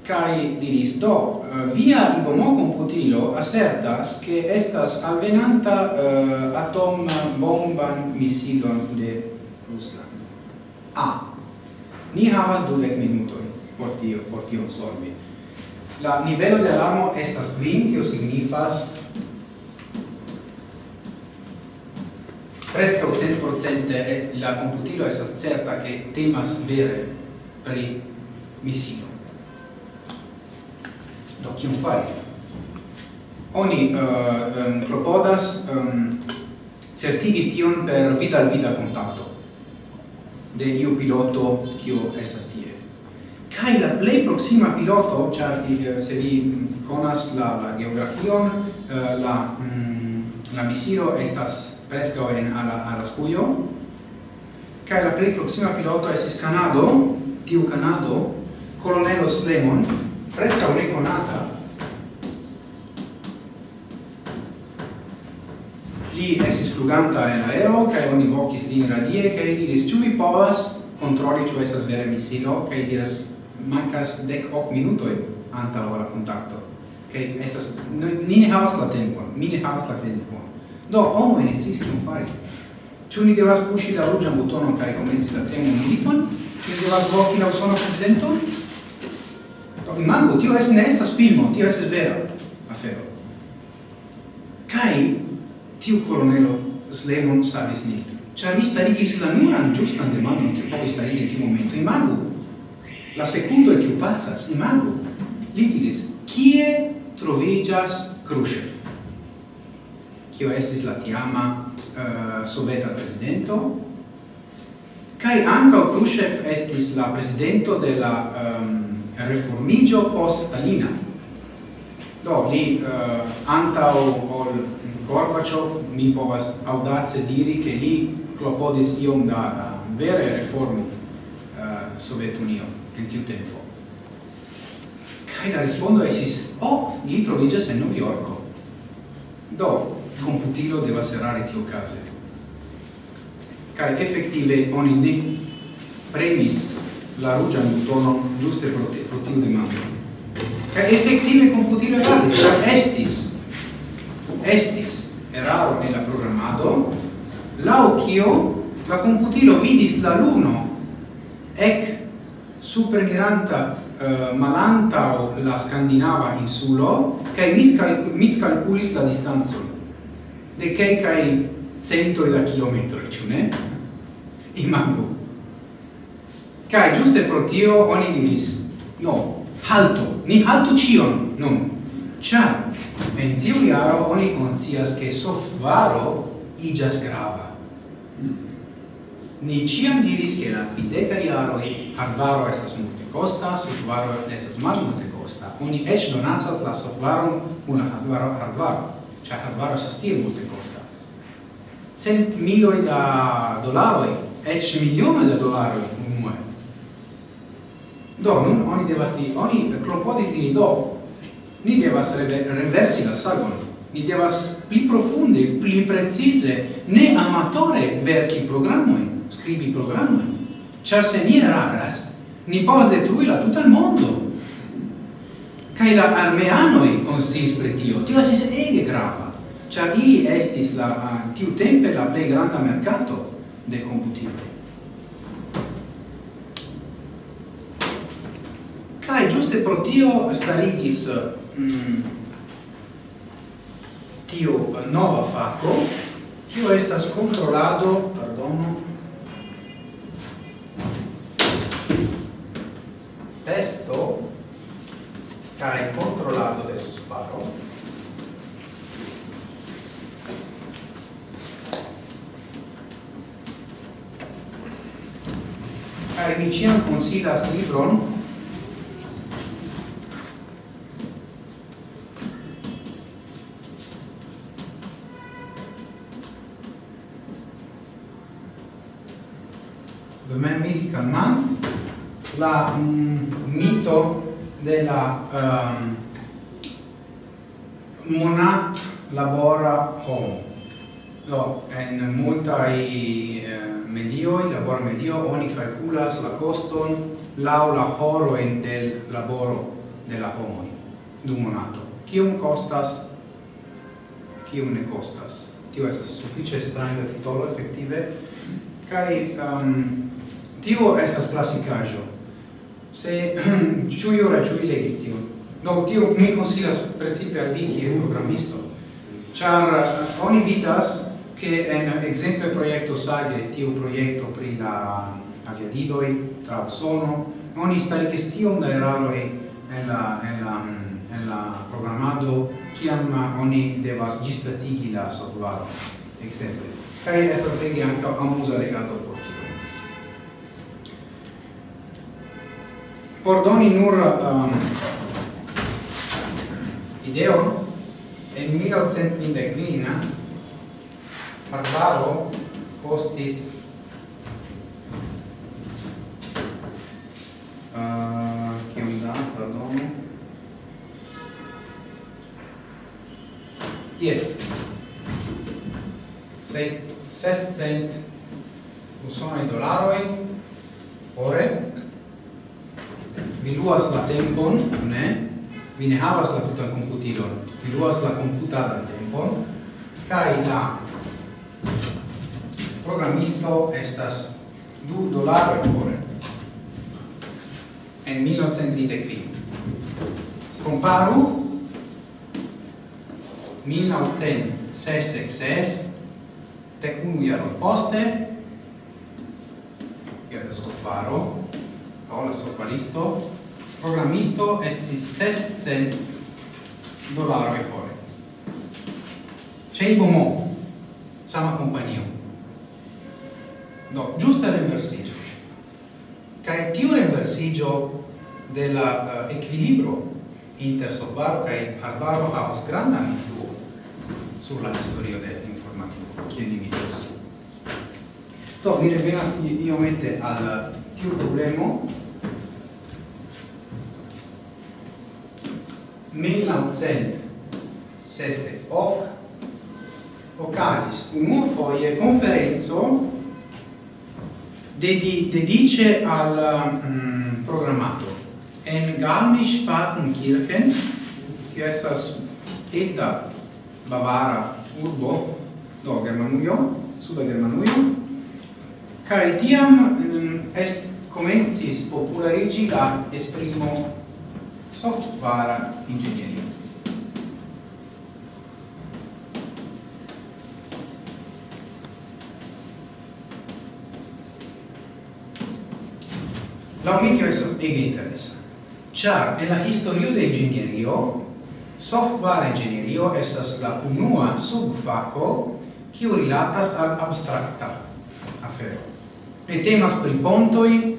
Kai diris do eh, via ibomo computilo assertas che estas alvenanta uh, atom bomban misilon de Ruslando a. Ah, ni havas dudek minutoi por tio por tion solvi. La nivelo de alarmo estas 20 tio signifas presque 100% e la computilo è certa che temas vere pri misilo. Do kion fari? Oni eh, uh, um, propodas um, certigi tion per vita al vita contatto de iu piloto kio estas tie. Kai la play proxima piloto, ĉar eh, se vi conas la, la geografion, uh, la mm, la misiro estas presca en alla alla scuio che la plei proxima piloto es Canado tiu Canado colonelo Slemon presca un conata li estis fluganta en aero kai oni vocis din radie kai diris ĉu vi povas kontroli ĉu estas vere misilo? Kai diras mancas dec hoc minutoi anta ora kontakto. Che estas, ni ne havas la tempo, mi ne havas la tempon. Do, homo esis, kion fari? Ĉu ni devas puŝi la ruĝan butonon kaj komenci la trian militon? Ĉu ni devas voki la usona prezidenton? Do, imagu, tio es, ne estas filmo, tio estas vera afero. Kaj tiu kolonelo Slemon savis ni. Ĉar li starigis la nuran ĝustan demandon kiu povis starigi en tiu momento. Imagu, la sekundo kiu pasas, imagu, li diris, kie troviĝas Khrushchev? kio estis la tiama uh, eh, soveta presidento. Kai anka Khrushchev estis la presidento de la ehm, um, reformigio post Stalina. Do li uh, antaŭ ol Gorbachev mi povas audace diri che li klopodis iom da uh, vere reformi eh, uh, Sovetunio en tiu tempo. Kai la respondo esis o oh, li trovigas en Novjorko do computilo deva serrare tio case. Cae effettive oni ne premis la rugian butonon giuste pro, te, pro tiu demando. Cae effettive computilo eraris, estis, estis eraro en la programado, lau cio la computilo vidis la luno ec supermiranta uh, malanta o la scandinava insulo, che miscal miscalculis la distanzo de che kai cento da kilometroj, ci ne? Imagu. Kaj ĝuste pro tio oni diris, no, halto, ni halto cion non cha en tiu iaro oni konscias che softvaro iĝas grava. Ni ciam diris che la quideca iaro e hardvaro estas multe costa, softvaro estas mal multe costa. Oni ec donacas la softvaro una hardvaro hardvaro. Chakradvaro estas tiel multe costa. Cent miloi da dolaroi, ec milione da dolaroi unue. Do, nun oni devas di, oni clopodis di do, ni devas reversi la sagon, ni devas pli profunde, pli precise, ne amatore verki programoi, scribi programoi, char se ni eraras, ni povas detrui la tutan mondo, Kai la armeanoi consis pre tio. Tio estis ege grava. Ĉar ili estis la tiu tempe la plej granda mercato de komputiloj. Kai giuste pro tio starigis uh, mm, tio uh, nova faco, tio estas controlado, perdono, testo cae controlado de sus paro cae mi ciam consilas libron. The Man Mythical Month la mm, mito della um, monat labora homo. Do, en multai medio medioi, labora medio, oni calculas la coston lau la horo en del laboro della homo dum monato. Cium costas, cium ne costas. Tio es suffice stranga titolo effettive, kai um, tio estas classicajo, se ciu ora ciu legis tion. Do, tio mi consilas precipe al vi, kie programisto, char eh, oni vidas che en exemple proiecto sage, tiu proiecto pri la aviadidoi, tra Osono, oni staricis tion da eraroi en la, en la, en la programado, kiam oni devas gisplatigi la software, exemple. Kai esa vege anche amusa legato por por doni nur um, ideo en 1859 Barbaro costis uh, kiam da, pardon yes. Sei sescent usonai dolaroi ore vi luas la tempon, ne? Vi ne havas la tutan computilon. Vi luas la computadan tempon, kai la programisto estas du dolaro ore. En 1925. Comparu 1966 te unu jaro poste, kiel ja, soparo, Paola Sorbaristo, programisto estis 600 dolaroi c'è il bomo, sama compagnia Do, giusta renversigio. Cae tiu renversigio della uh, eh, equilibrio inter software kai hardware havos granda influo sur la historio de informatico che ni vidas. Do, mi revenas iomete al tiu problemo? Mil naucent seste hoc ocasis unum foie conferenzo dedi, dedice al mm, um, programmato en Garmisch-Partenkirchen che essas eta Bavara urbo do Germanuio suda Germanuio kai tiam Mm, est comencis popularigi la esprimo software ingegneria. La omitio è ege interessa. Ciar, en la historio de ingegnerio, software ingegnerio estas la unua subfaco kiu rilatas al abstracta afero ne temas pri pontoi,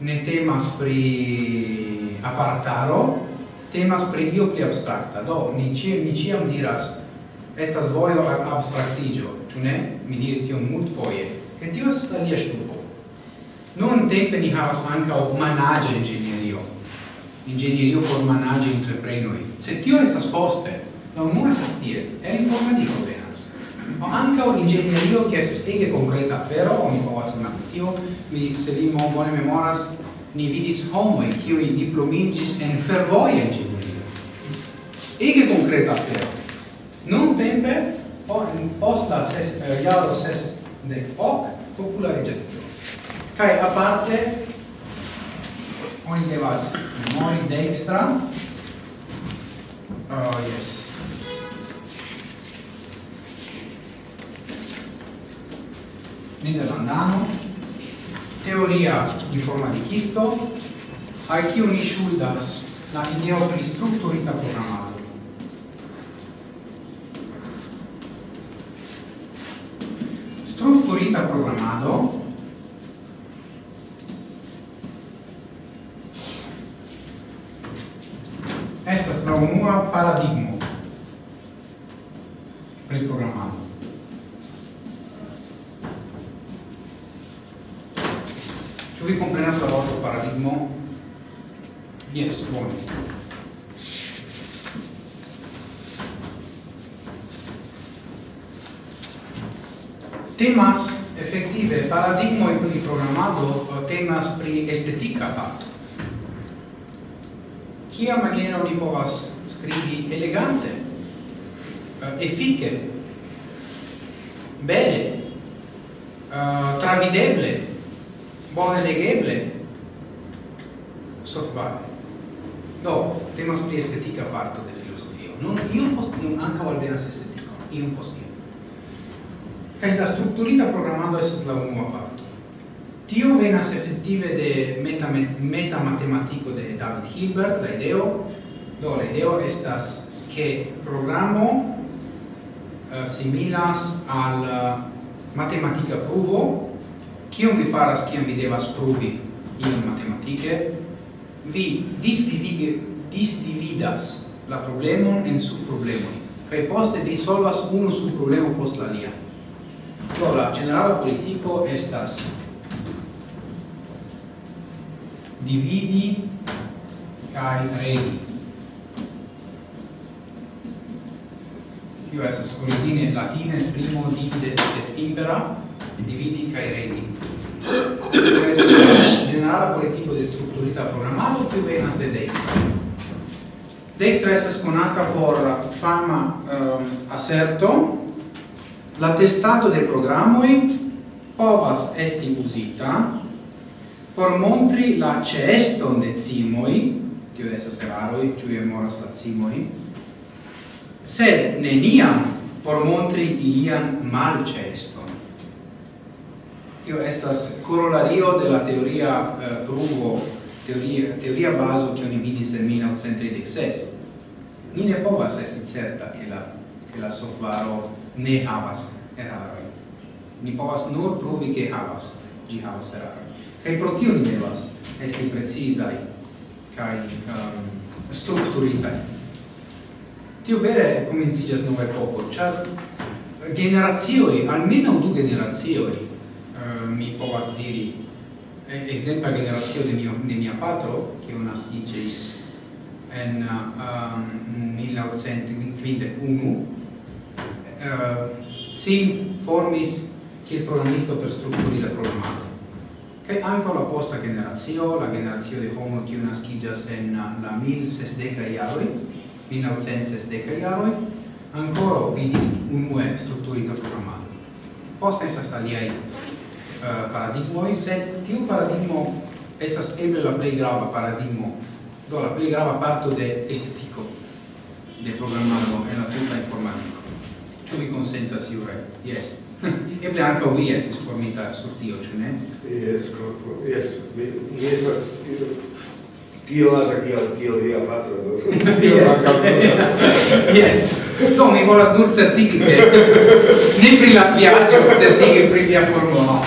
ne temas pri apartaro, temas pri io pli abstracta. Do, ni, ci, ni ciam diras, estas voio abstractigio, ciu ne? Mi diris tion mult foie. Che tio estas alia stupo. Non tempe ni havas ancao manage ingegnerio. Ingegnerio por manage entreprenoi. Se tio estas poste, non multas tie, el informatiko Ma anche un'ingegnerio che si spiega concreta afero, oni povas imagi tio, mi, se vi mo bone memoras, ni vidis homoi, qui diplomigis en fervoia ingegnerio. Ege concreta afero. Non tempe, o, posta ses, eh, iaro ses de hoc, gestione tio. a parte, oni devas memori dextra, oh, yes, nederlandano, teoria informaticisto, al kiu ni ŝuldas la ideo pri strukturita programado. Strukturita programado estas la unua paradigmo pri programado. Ĉu vi komprenas la vorton paradigmo? Jes, bone. Temas effettive paradigmo e pri programado eh, temas pri estetica parto. Kia maniera oni povas scrivi elegante, eh, effice, bene, eh, travideble, legeble software. Do, temas pri estetica parto de filosofio. Non io post nun ankaŭ estetico, in un post io. Kai la strukturita programado essa la unua parto. Tio venas effettive de meta meta matematico de David Hilbert, la ideo. Do, la ideo estas che programo uh, similas al eh, uh, matematica pruvo Cium vi faras ciam vi devas pruvi in matematike, vi disdivide, disdividas la problemon en subproblemoi, kai poste vi solvas unu subproblemo post la lia. Do la generala politico estas dividi kai regi. Tio estas origine latine primo divide et impera, dividi kai regi generala quale tipo de strutturita programmato più venas de destra. Destra estas conata por fama um, asserto la testado de programoi povas esti usita por montri la ceston de cimoi, tio esas eraroi, ciu moras la cimoi, sed neniam por montri ilian mal ceston tio estas corolario de la teoria eh, pruvo teoria teoria baso che oni vidis en 1936 ni ne povas esti certa che la che la softvaro ne havas eraroi. Ni povas nur pruvi che havas gi havas eraroi. Kai pro tio ni devas esti precizai kai um, ehm, strukturitai tio vere komenciĝas nova epoko char generazioi almeno du generacioj Eh, mi povas diri exempla generatio de mio de mia patro che un nascigis en um, 1951 uh, si formis kiel programisto per strukturi da programado kaj ankaŭ la posta generacio la generacio de homo kiu naskiĝas en eh, la 1060 jaroj 1960 jaroj ancora vidis unue strutturita programmato. Posta esas aliai Eh, uh, paradigmoi, sed tiu paradigmo estas eble la plej grava paradigmo, do la plej grava parto de estetiko de programado en la tuta informatiko. Ĉu vi konsentas, Jure? Yes. eble ankaŭ vi estis formita sur tio, ĉu ne? Yes, yes. Mi, mi estas Tio as aqui, tio via patro. Tio yes. yes. Do mi volas nur certigi che ne pri la viaggio certigi pri via formulo.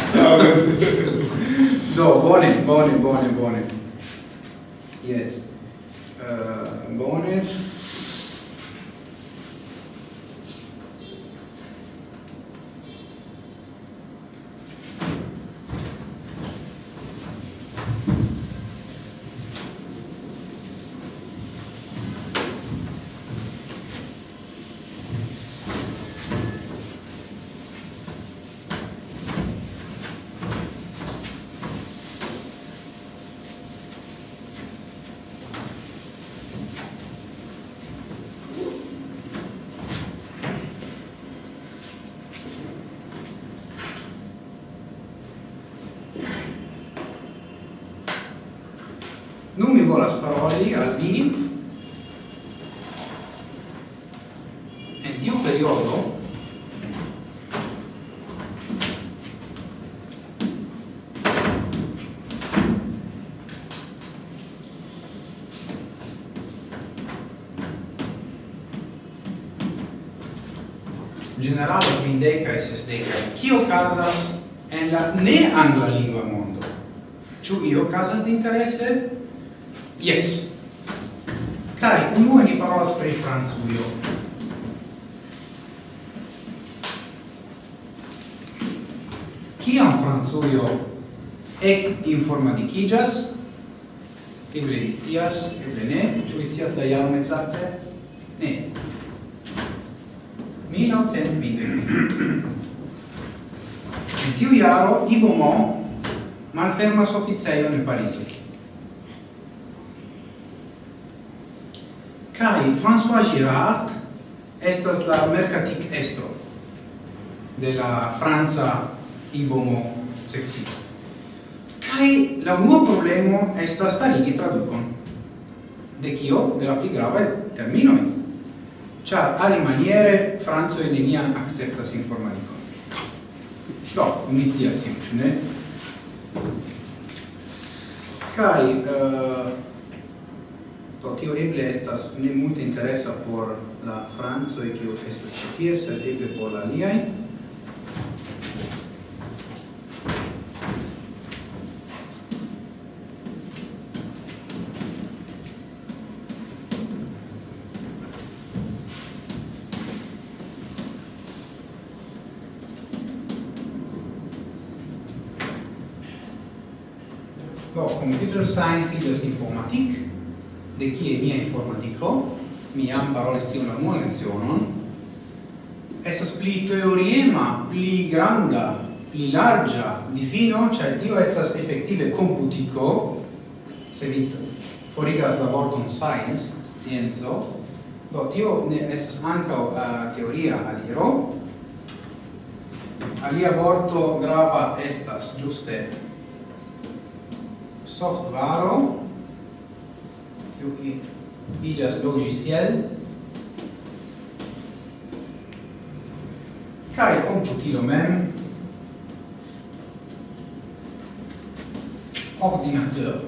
Do bone, bone, bone, bone. Yes. Uh, bone. kio casas en la ne angla lingua mondo. Ĉu io casas di interesse? Yes. Kai unue ni parolas pri Francujo. Kiam Francujo ec informadicigas, eble vi scias, eble ne, ĉu vi scias la jaron exacte? Ne. 1920. In tiu jaro Ivo Mo malfermas oficejon en parisi Kai François Girard estas la mercatic estro de la Franza Ivo Mo. Kai la unua problemo estas starigi traducon De kio? De la pli gravaj terminoj. Ĉar alimaniere Franco neniam akceptas informatikon. No, mi scias tiu, ĉu ne? Kaj uh, eh, to tio eble estas ne multe interesa por la francoj kiu estas ĉi tie, sed eble por la aliaj. informatik, de kie mia informatiko, mi jam parolis tion la unua lecionon, estas pli teoriema, pli granda, pli largia difino, cioè tio estas effettive computico, se vi forigas la vorton science, scienzo, do tio ne estas ancao uh, eh, teoria aliro, alia vorto grava estas giuste software tiu ki igas logiciel kai computilo mem. Ordinateur.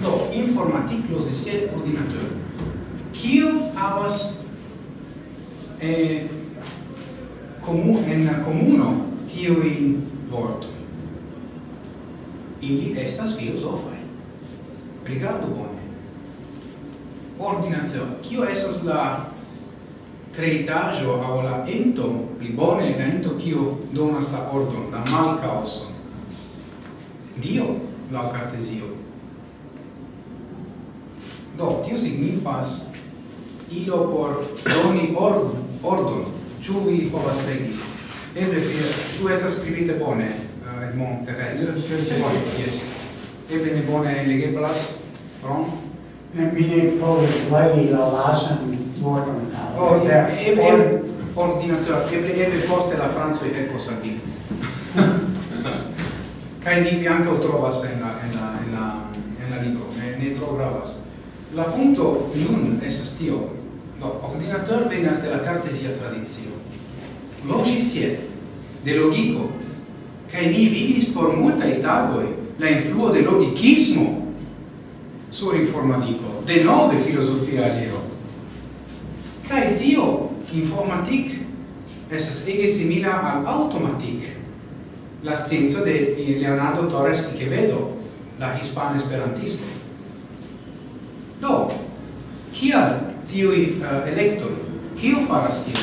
Do informatique logiciel ordinateur. Kiu havas eh, comu en comuno tiuin vorto ili estas filosofai. Rigardu bone. Ordinatio, kio estas la creitajo au la ento, pli bone la ento kio donas la ordon, la mal oson. Dio, la cartesio. Do, tio signifas ilo por doni ordon, ordon, vi povas legi. Eble, ciu estas scribite bone, Edmond Perez. Yes. Eble mi bone legeblas prom? Mi ne povas legi la lasan vorton. Oh, eble ordinator, eble eble poste la franzo e ecco salvi kai Kaj ni anche trovas en la en la en la en la libro, ne, ne tro gravas. La punto nun estas tio. No, ordinatore venas de la cartesia tradizio. Logiciel, de logico, Cae ni vidis por multae tagoi la influo de logicismo sur informatico, de nove filosofia aleo. Cae tio informatic estas ege simila al automatic, la senso de Leonardo Torres Quevedo, la hispana esperantisto. Do, kial tiui uh, eh, electoi? Kio faras tio?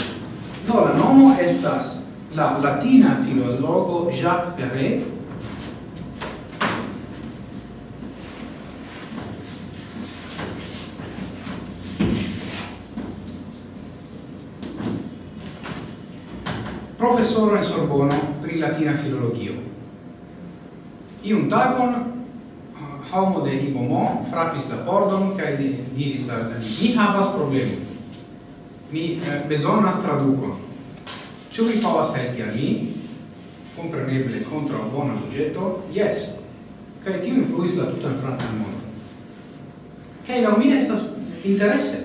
Do, la nomo estas la latina filologo Jacques Perret professoro in Sorbono pri latina filologio. Iun tagon homo de Ibomo frapis la pordon kaj diris al mi havas problemon. Mi eh, bezonas tradukon. Ĉu vi povas helpi al mi? Kompreneble kontraŭ bona buĝeto, jes. Che tio influis la tutan francan mondon. Kaj laŭ mi estas interese,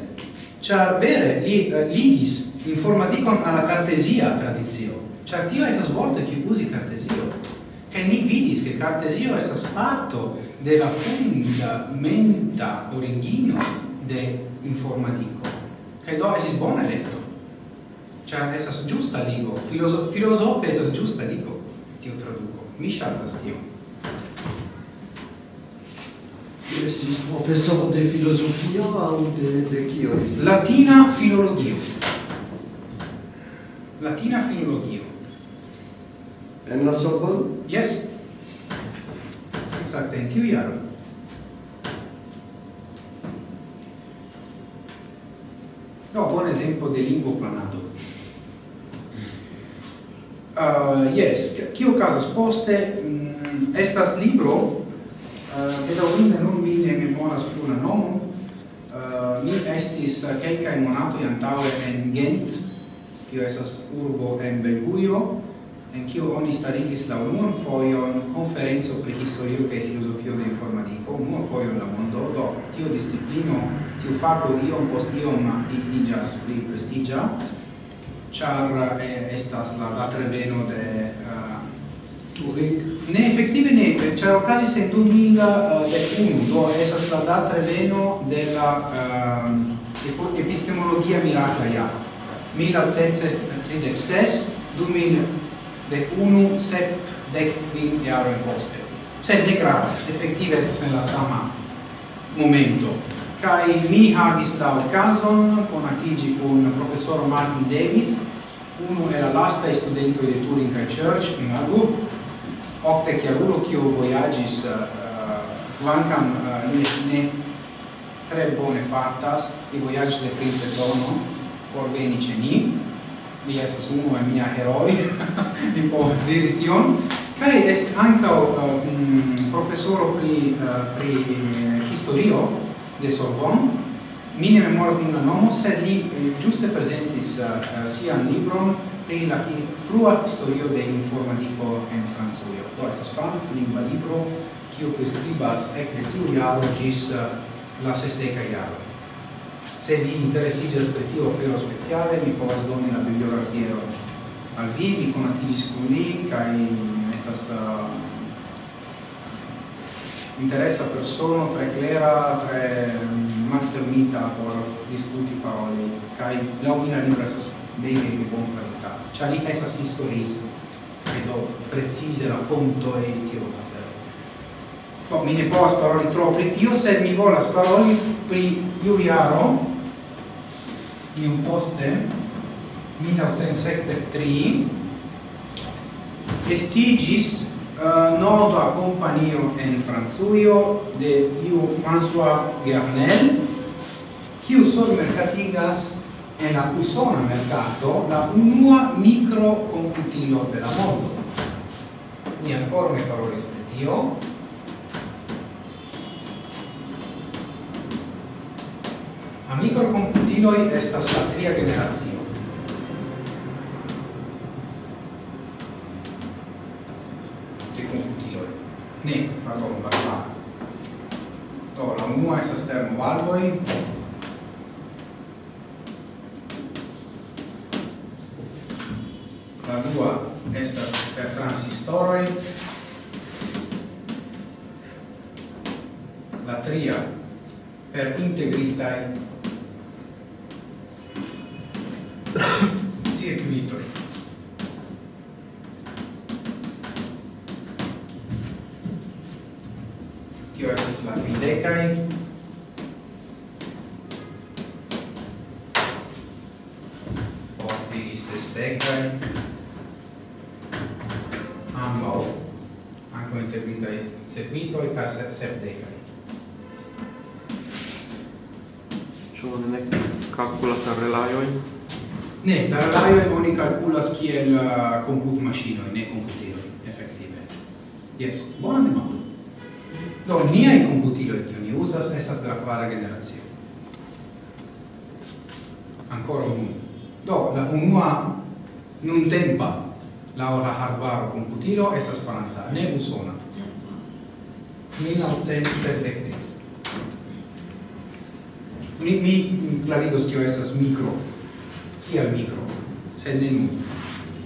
ĉar vere li eh, uh, ligis informatico alla cartesia tradizio. Ĉar tio estas vorto kiu uzi cartesio. Che mi vidis che cartesio è stato de la fundamenta origino de informatiko. Kaj do estis bona elekto. Cia esas giusta ligo, filosofe esas giusta ligo, tio traduco. Mi shatas tio. Estis professor de filosofia au de, de kio? Latina filologio. Latina filologio. En la Sorbonne? Yes. Exacte, in tiu jaro. No, buon esempio di lingua planado uh, yes. Kio casas poste? Mm, estas libro. Ah, uh, bedaurinde nun mi ne memoras plu la nomon. Uh, mi estis uh, kelkaj monatoj antaŭe en Gent kio estas urbo en Belgujo en kio oni starigis la unuan foion conferenzo pri historio kaj filosofio de informatiko unuan fojon la mondo. Do tio disciplino tiu fako iom post iom iĝas pli prestiĝa char eh, estas la, la de eh, uh, Turing. Ne effettive ne, char ocasis en 2001, eh, do esas la da treveno de la uh, epistemologia miracla ja. 1936, 2001, sep dec quin jaroi poste. Sed ne gravas, effettive esas en la sama momento kai mi havis la okazon konatigi kun profesoro Martin Davis unu el la lasta studento de Turing Church in Agu octe chiarulo kiu voyagis quancam eh, eh, uh, eh, uh, ne tre bone fartas i voyagis de prince Dono por veni ce ni. Li estas unu el mia heroi li povas diri tion. Kai est ankaŭ uh, profesoro pri pri historio de Sorbonne. Mi ne memoras nun la nomo, sed li eh, giuste presentis uh, sian libron pri la frua historio de informatico en Francujo. Do estas franc lingua libro kiu priskribas ekde tiu jaro gis uh, eh, la sesteca jaro. Se vi interesiĝas per tio ofero speciale, mi povas doni la bibliografiero al vi, mi conatigis con li kaj estas uh, interessa persona tre clera, tre mm, malfermita por discuti paroli, kai laumina libras bene di buon qualità. C'ha lì essa esas historis, credo precise la fonto e tio ho ferro. Po, mi ne povas paroli tro io se mi volas paroli pri Iuliano, un poste, 1973, estigis uh, nova companio en Franzuio de iu François Gernel, kiu sol mercatigas en la usona mercato la unua micro computilo de la mondo. Ni ancora ne parolis pri tio. a micro computiloi estas la tria generazio. ne, pardon, valvaro. Do, la unua estas termovalvoi, la dua estas per transistoroi, la tria per integritai circuitoi. kai posti se stegai ambau anco intervintai servitoi ca sepdegai Ciò non è calculas relaioi? Ne, la relaioi oni calculas kiel uh, comput machinoi, ne computer effettive. Yes, buona demando. Do, computilo e che ni usas, estas de la kvara generacio. Ancora unu. Do, la unua nun tempa lao la hardware computilo estas franca, ne usona. 1973. Mi, mi clarigos kio estas micro. Kia micro? Sed ne nu.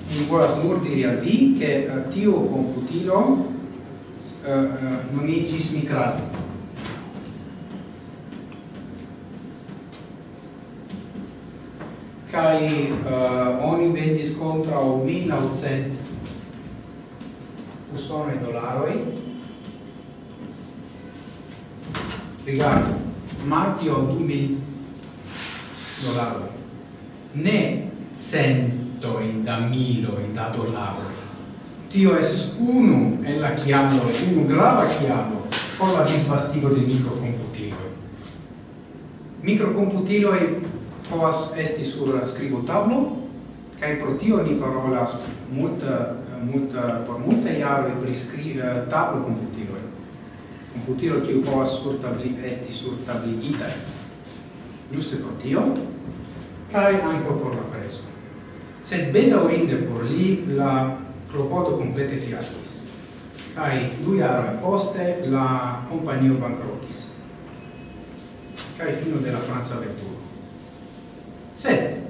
Mi volas nur diri al vi, che eh, tio computilo Eh, eh, nomigis Mikrato. Kai eh, oni vendis o 1900 usonoi dolaroi. Rigardu, martio 2000 dolaroi. Ne centoi da miloi da dolaroi tio es unu en la chiamo, unu grava chiamo, por la disvastigo de microcomputilo. Microcomputilo e povas esti sur scribotablo, cae pro tio ni parolas multa, multa, por multa iaro pri scri, uh, tablo computilo. Computilo kiu povas sur tabli, esti sur tabligita. Giuste pro tio, cae anco por la preso. Sed bedaurinde por li la provoto complete fiaskois. Kaj dujaroj poste la kompanio bankrotis kaj fino della Franza avventuro. Sed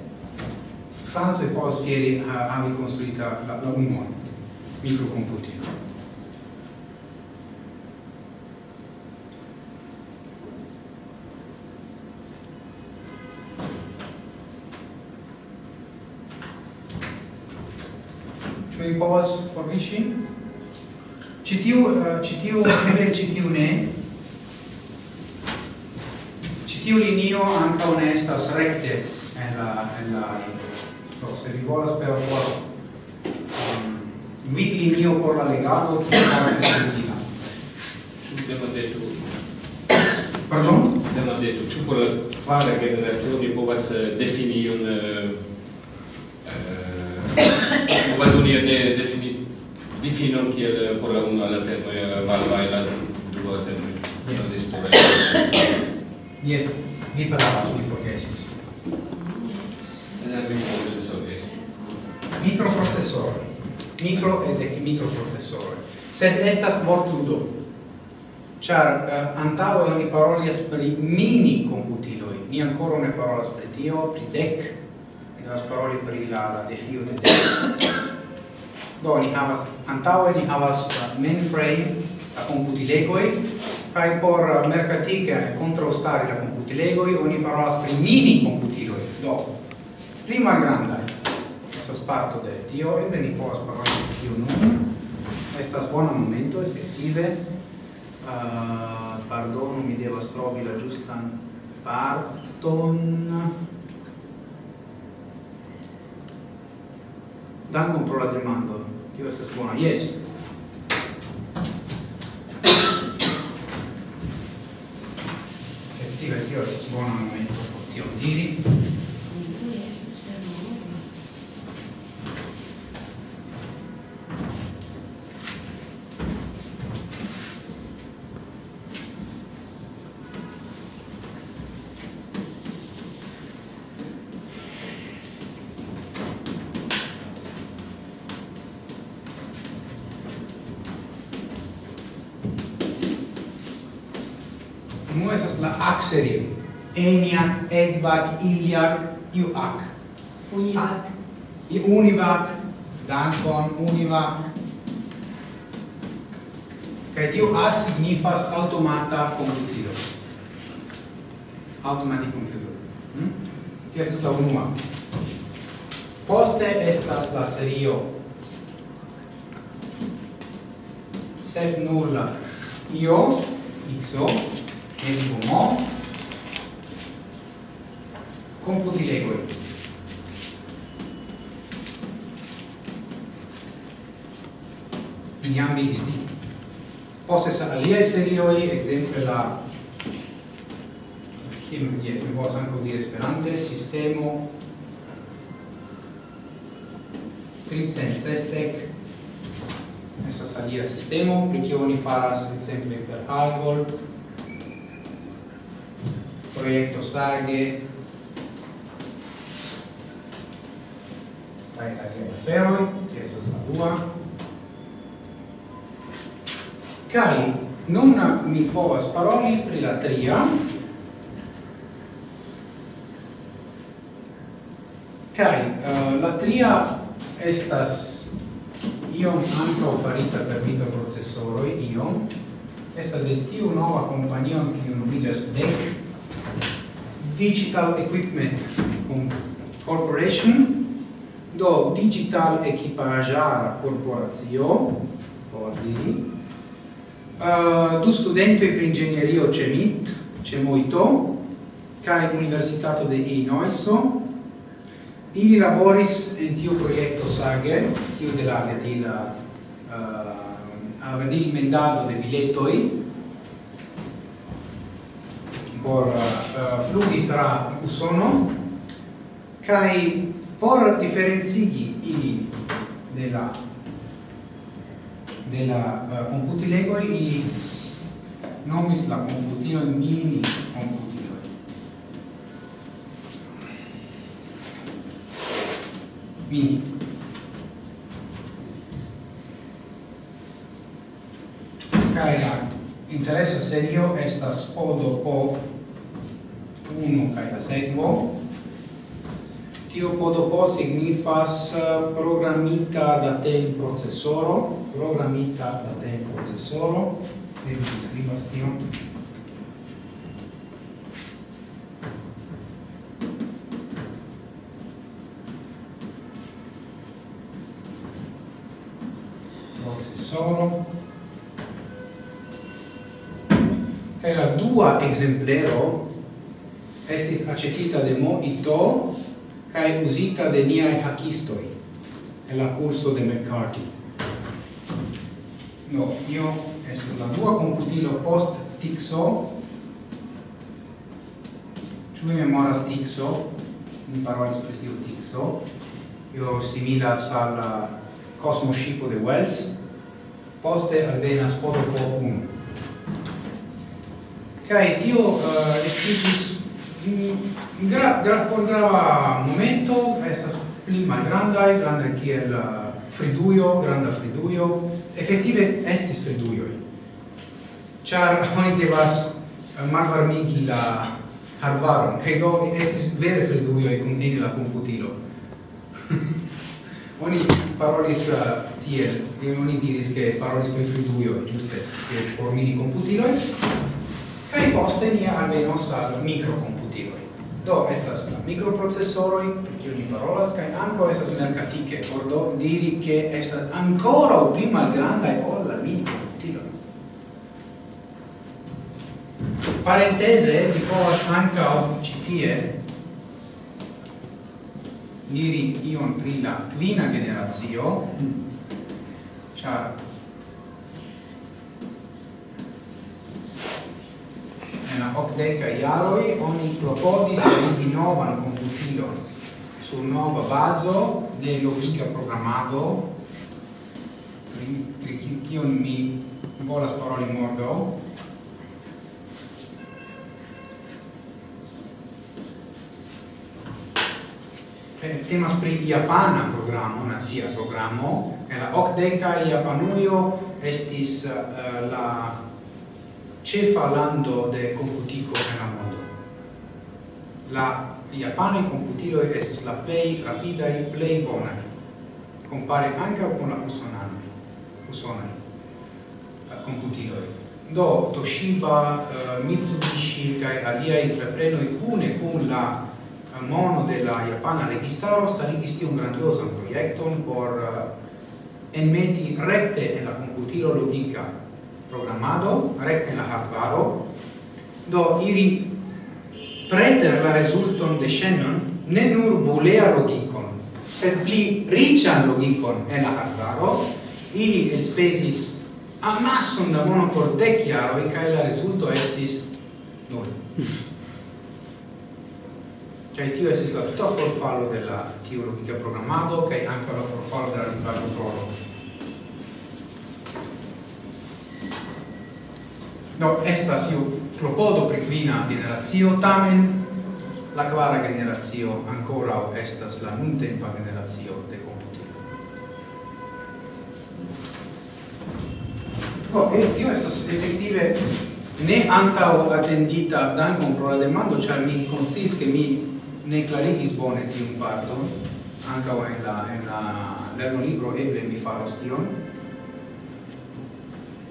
Franzo e poi Spieri eh, ha, ha ricostruita la, la Unmon, microcomputino. povas forviŝi ĉi tiu eh, ĉi tiu eble ĉi tiu ne. Ĉi tiu linio ankaŭ ne estas rekte en la en la do se vi volas per por um, vid linio por la legado ki estas sentina sul tema detto Pardon? Tema detto, ĉu por kvar generazioni povas eh, defini un uh, uh, Ocasionia de definit difinon kiel eh, por la unu al temoj malvaj eh, la dua temoj. Yes, mi parolas, mi forgesis. Eh, microprocessore. Micro ed è microprocessore. Sed estas mortudo. Char uh, antao oni parolias pri mini computiloi. mi ancora ne parola pri tio, pri dec, la paroli pri la, la defio de Do, ni havas antaue, ni havas mainframe, la computilegoi, kai por mercatica contraustari la computilegoi, oni parolas pri mini computiloi. Do, prima granda estas parto de tio, e ni povas paroli pri tio nun. Estas bona momento, effettive, uh, ah, pardonu, mi devas trovi la giustan parton dankon pro la demando. Tio estas bona yes. Effettive tio estas bona momento por tio diri Axeriu, Eniac, Edvac, Iliac, Iuac. Univac. I Univac, dankon, Univac. Kaj tiu ac signifas automata computilo. Automati computilo. Hm? Tio estas la unua. Poste estas la serio sep nulla io xo e dico mo computilegoi. Iam vidis di. Postes alia serioi, exemple la him, yes, mi povas anco di Esperante, sistemo, tricent sestec, estas alia sistemo, pri kio oni faras, exemple, per algol, proiecto sage, kaj aliaj aferoj, kie estas la dua. Kaj nun mi povas paroli pri la tria, Kai, uh, eh, la tria estas iom anco farita per microprocessoroi, iom, estas de tiu nova companio kiu nomigas DEC, Digital Equipment Corporation, do digital equipajara corporacio povas diri uh, du studentoj per inĝenierio cemit MIT ĉe Universitato de Illinois ili laboris tio tiu sage tio tiu de la aviadila uh, aviadilmendado de bilettoi por uh, flugi tra Usono kai por differenzigi ili de la de la uh, computilego ili nomis la computilo mini computilo mini. Kai la interessa serio estas odo po uno kai la seguo. Tio podo po signifas eh, programita da tem processoro, programita da tem processoro, e vi scrivas tion. Processoro. E la dua exemplero estis acetita de Mo Ito cae usita de niae hackistoi en la curso de McCarthy. No, io es la dua computilo post Tixo, ciu mi memoras Tixo, mi parolis per tiu Tixo, io similas al Cosmo Shipo de Wells, poste alvenas Podopo 1. Cae tio uh, estigis gra, gra, por grava momento estas pli malgrandaj, grandaj kiel uh, friduio granda friduio efektive estis fridujoj. Ĉar oni devas uh, malvarmigi la arbaron, kaj do estis vere fridujoj kun eni la komputilo. oni parolis uh, tiel, e oni diris che parolis pri fridujoj, ĝuste, por mini komputiloj, kaj poste ni alvenos al mikrokomputiloj Do, estas la microprocesoroi, per kiu ni parolas, kai anco estas mercatiche, por do diri che estas ancora o pli malgrandae ol la microtilo. Parentese, ni povas ancao citie diri ion pri la quina generazio, char en la ocdeca iaroi oni proponis di novan computilon su nova baso de logica programado pri kion mi volas paroli morgaŭ. Eh, temas pri japana programo, nazia programo, en la ocdeca iapanuio estis uh, la cefa lando de computico en la mondo. La japane computilo estas la play rapida e play bona. Compare anche con la usonana. Usonana. La eh, computilo. Do Toshiba, uh, Mitsubishi kai alia entrepreno cune con la eh, mono della Japana registaro sta registi un grandioso progetto por uh, enmeti rette en la computilo logica programado, recte la hardware do iri preter la resulton de Shannon ne nur bulea logicon, sed pli rican logicon en la hardware ili elspesis amasson da mono por dec jaroi, cae la resulto estis nul. Cioè, tio estis la tuta forfallo della teologica programmado, cae anche la forfallo della linguaggio prologo. No, estas iu propodo pri kvina generacio, tamen la kvara generacio ancora estas la nuntempa generacio de computilo. No, e io estas effettive ne antao attendita dankon pro la demando, ĉar mi konsis ke mi ne klarigis bone tiun parton, ankaŭ en la en la lerno libro eble mi faros tion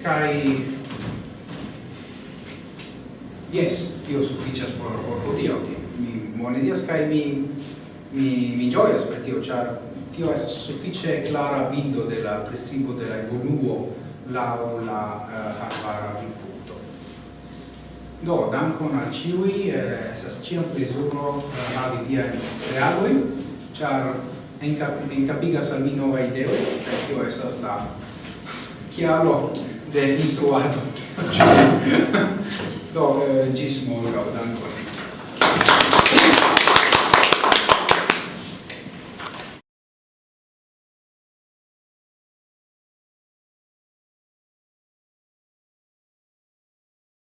kai yes io sufficias por por hodio mi monedias kai mi mi mi gioias per tio char tio es suffice clara bindo della prescribo della evoluo la la uh, harvara punto do dankon al ciui eh, sas ciam plezuro uh, eh, havi via reagoi char encapigas al mi nova ideo tio esas la chiaro de instruato. do, eh, gis morgau, dankon.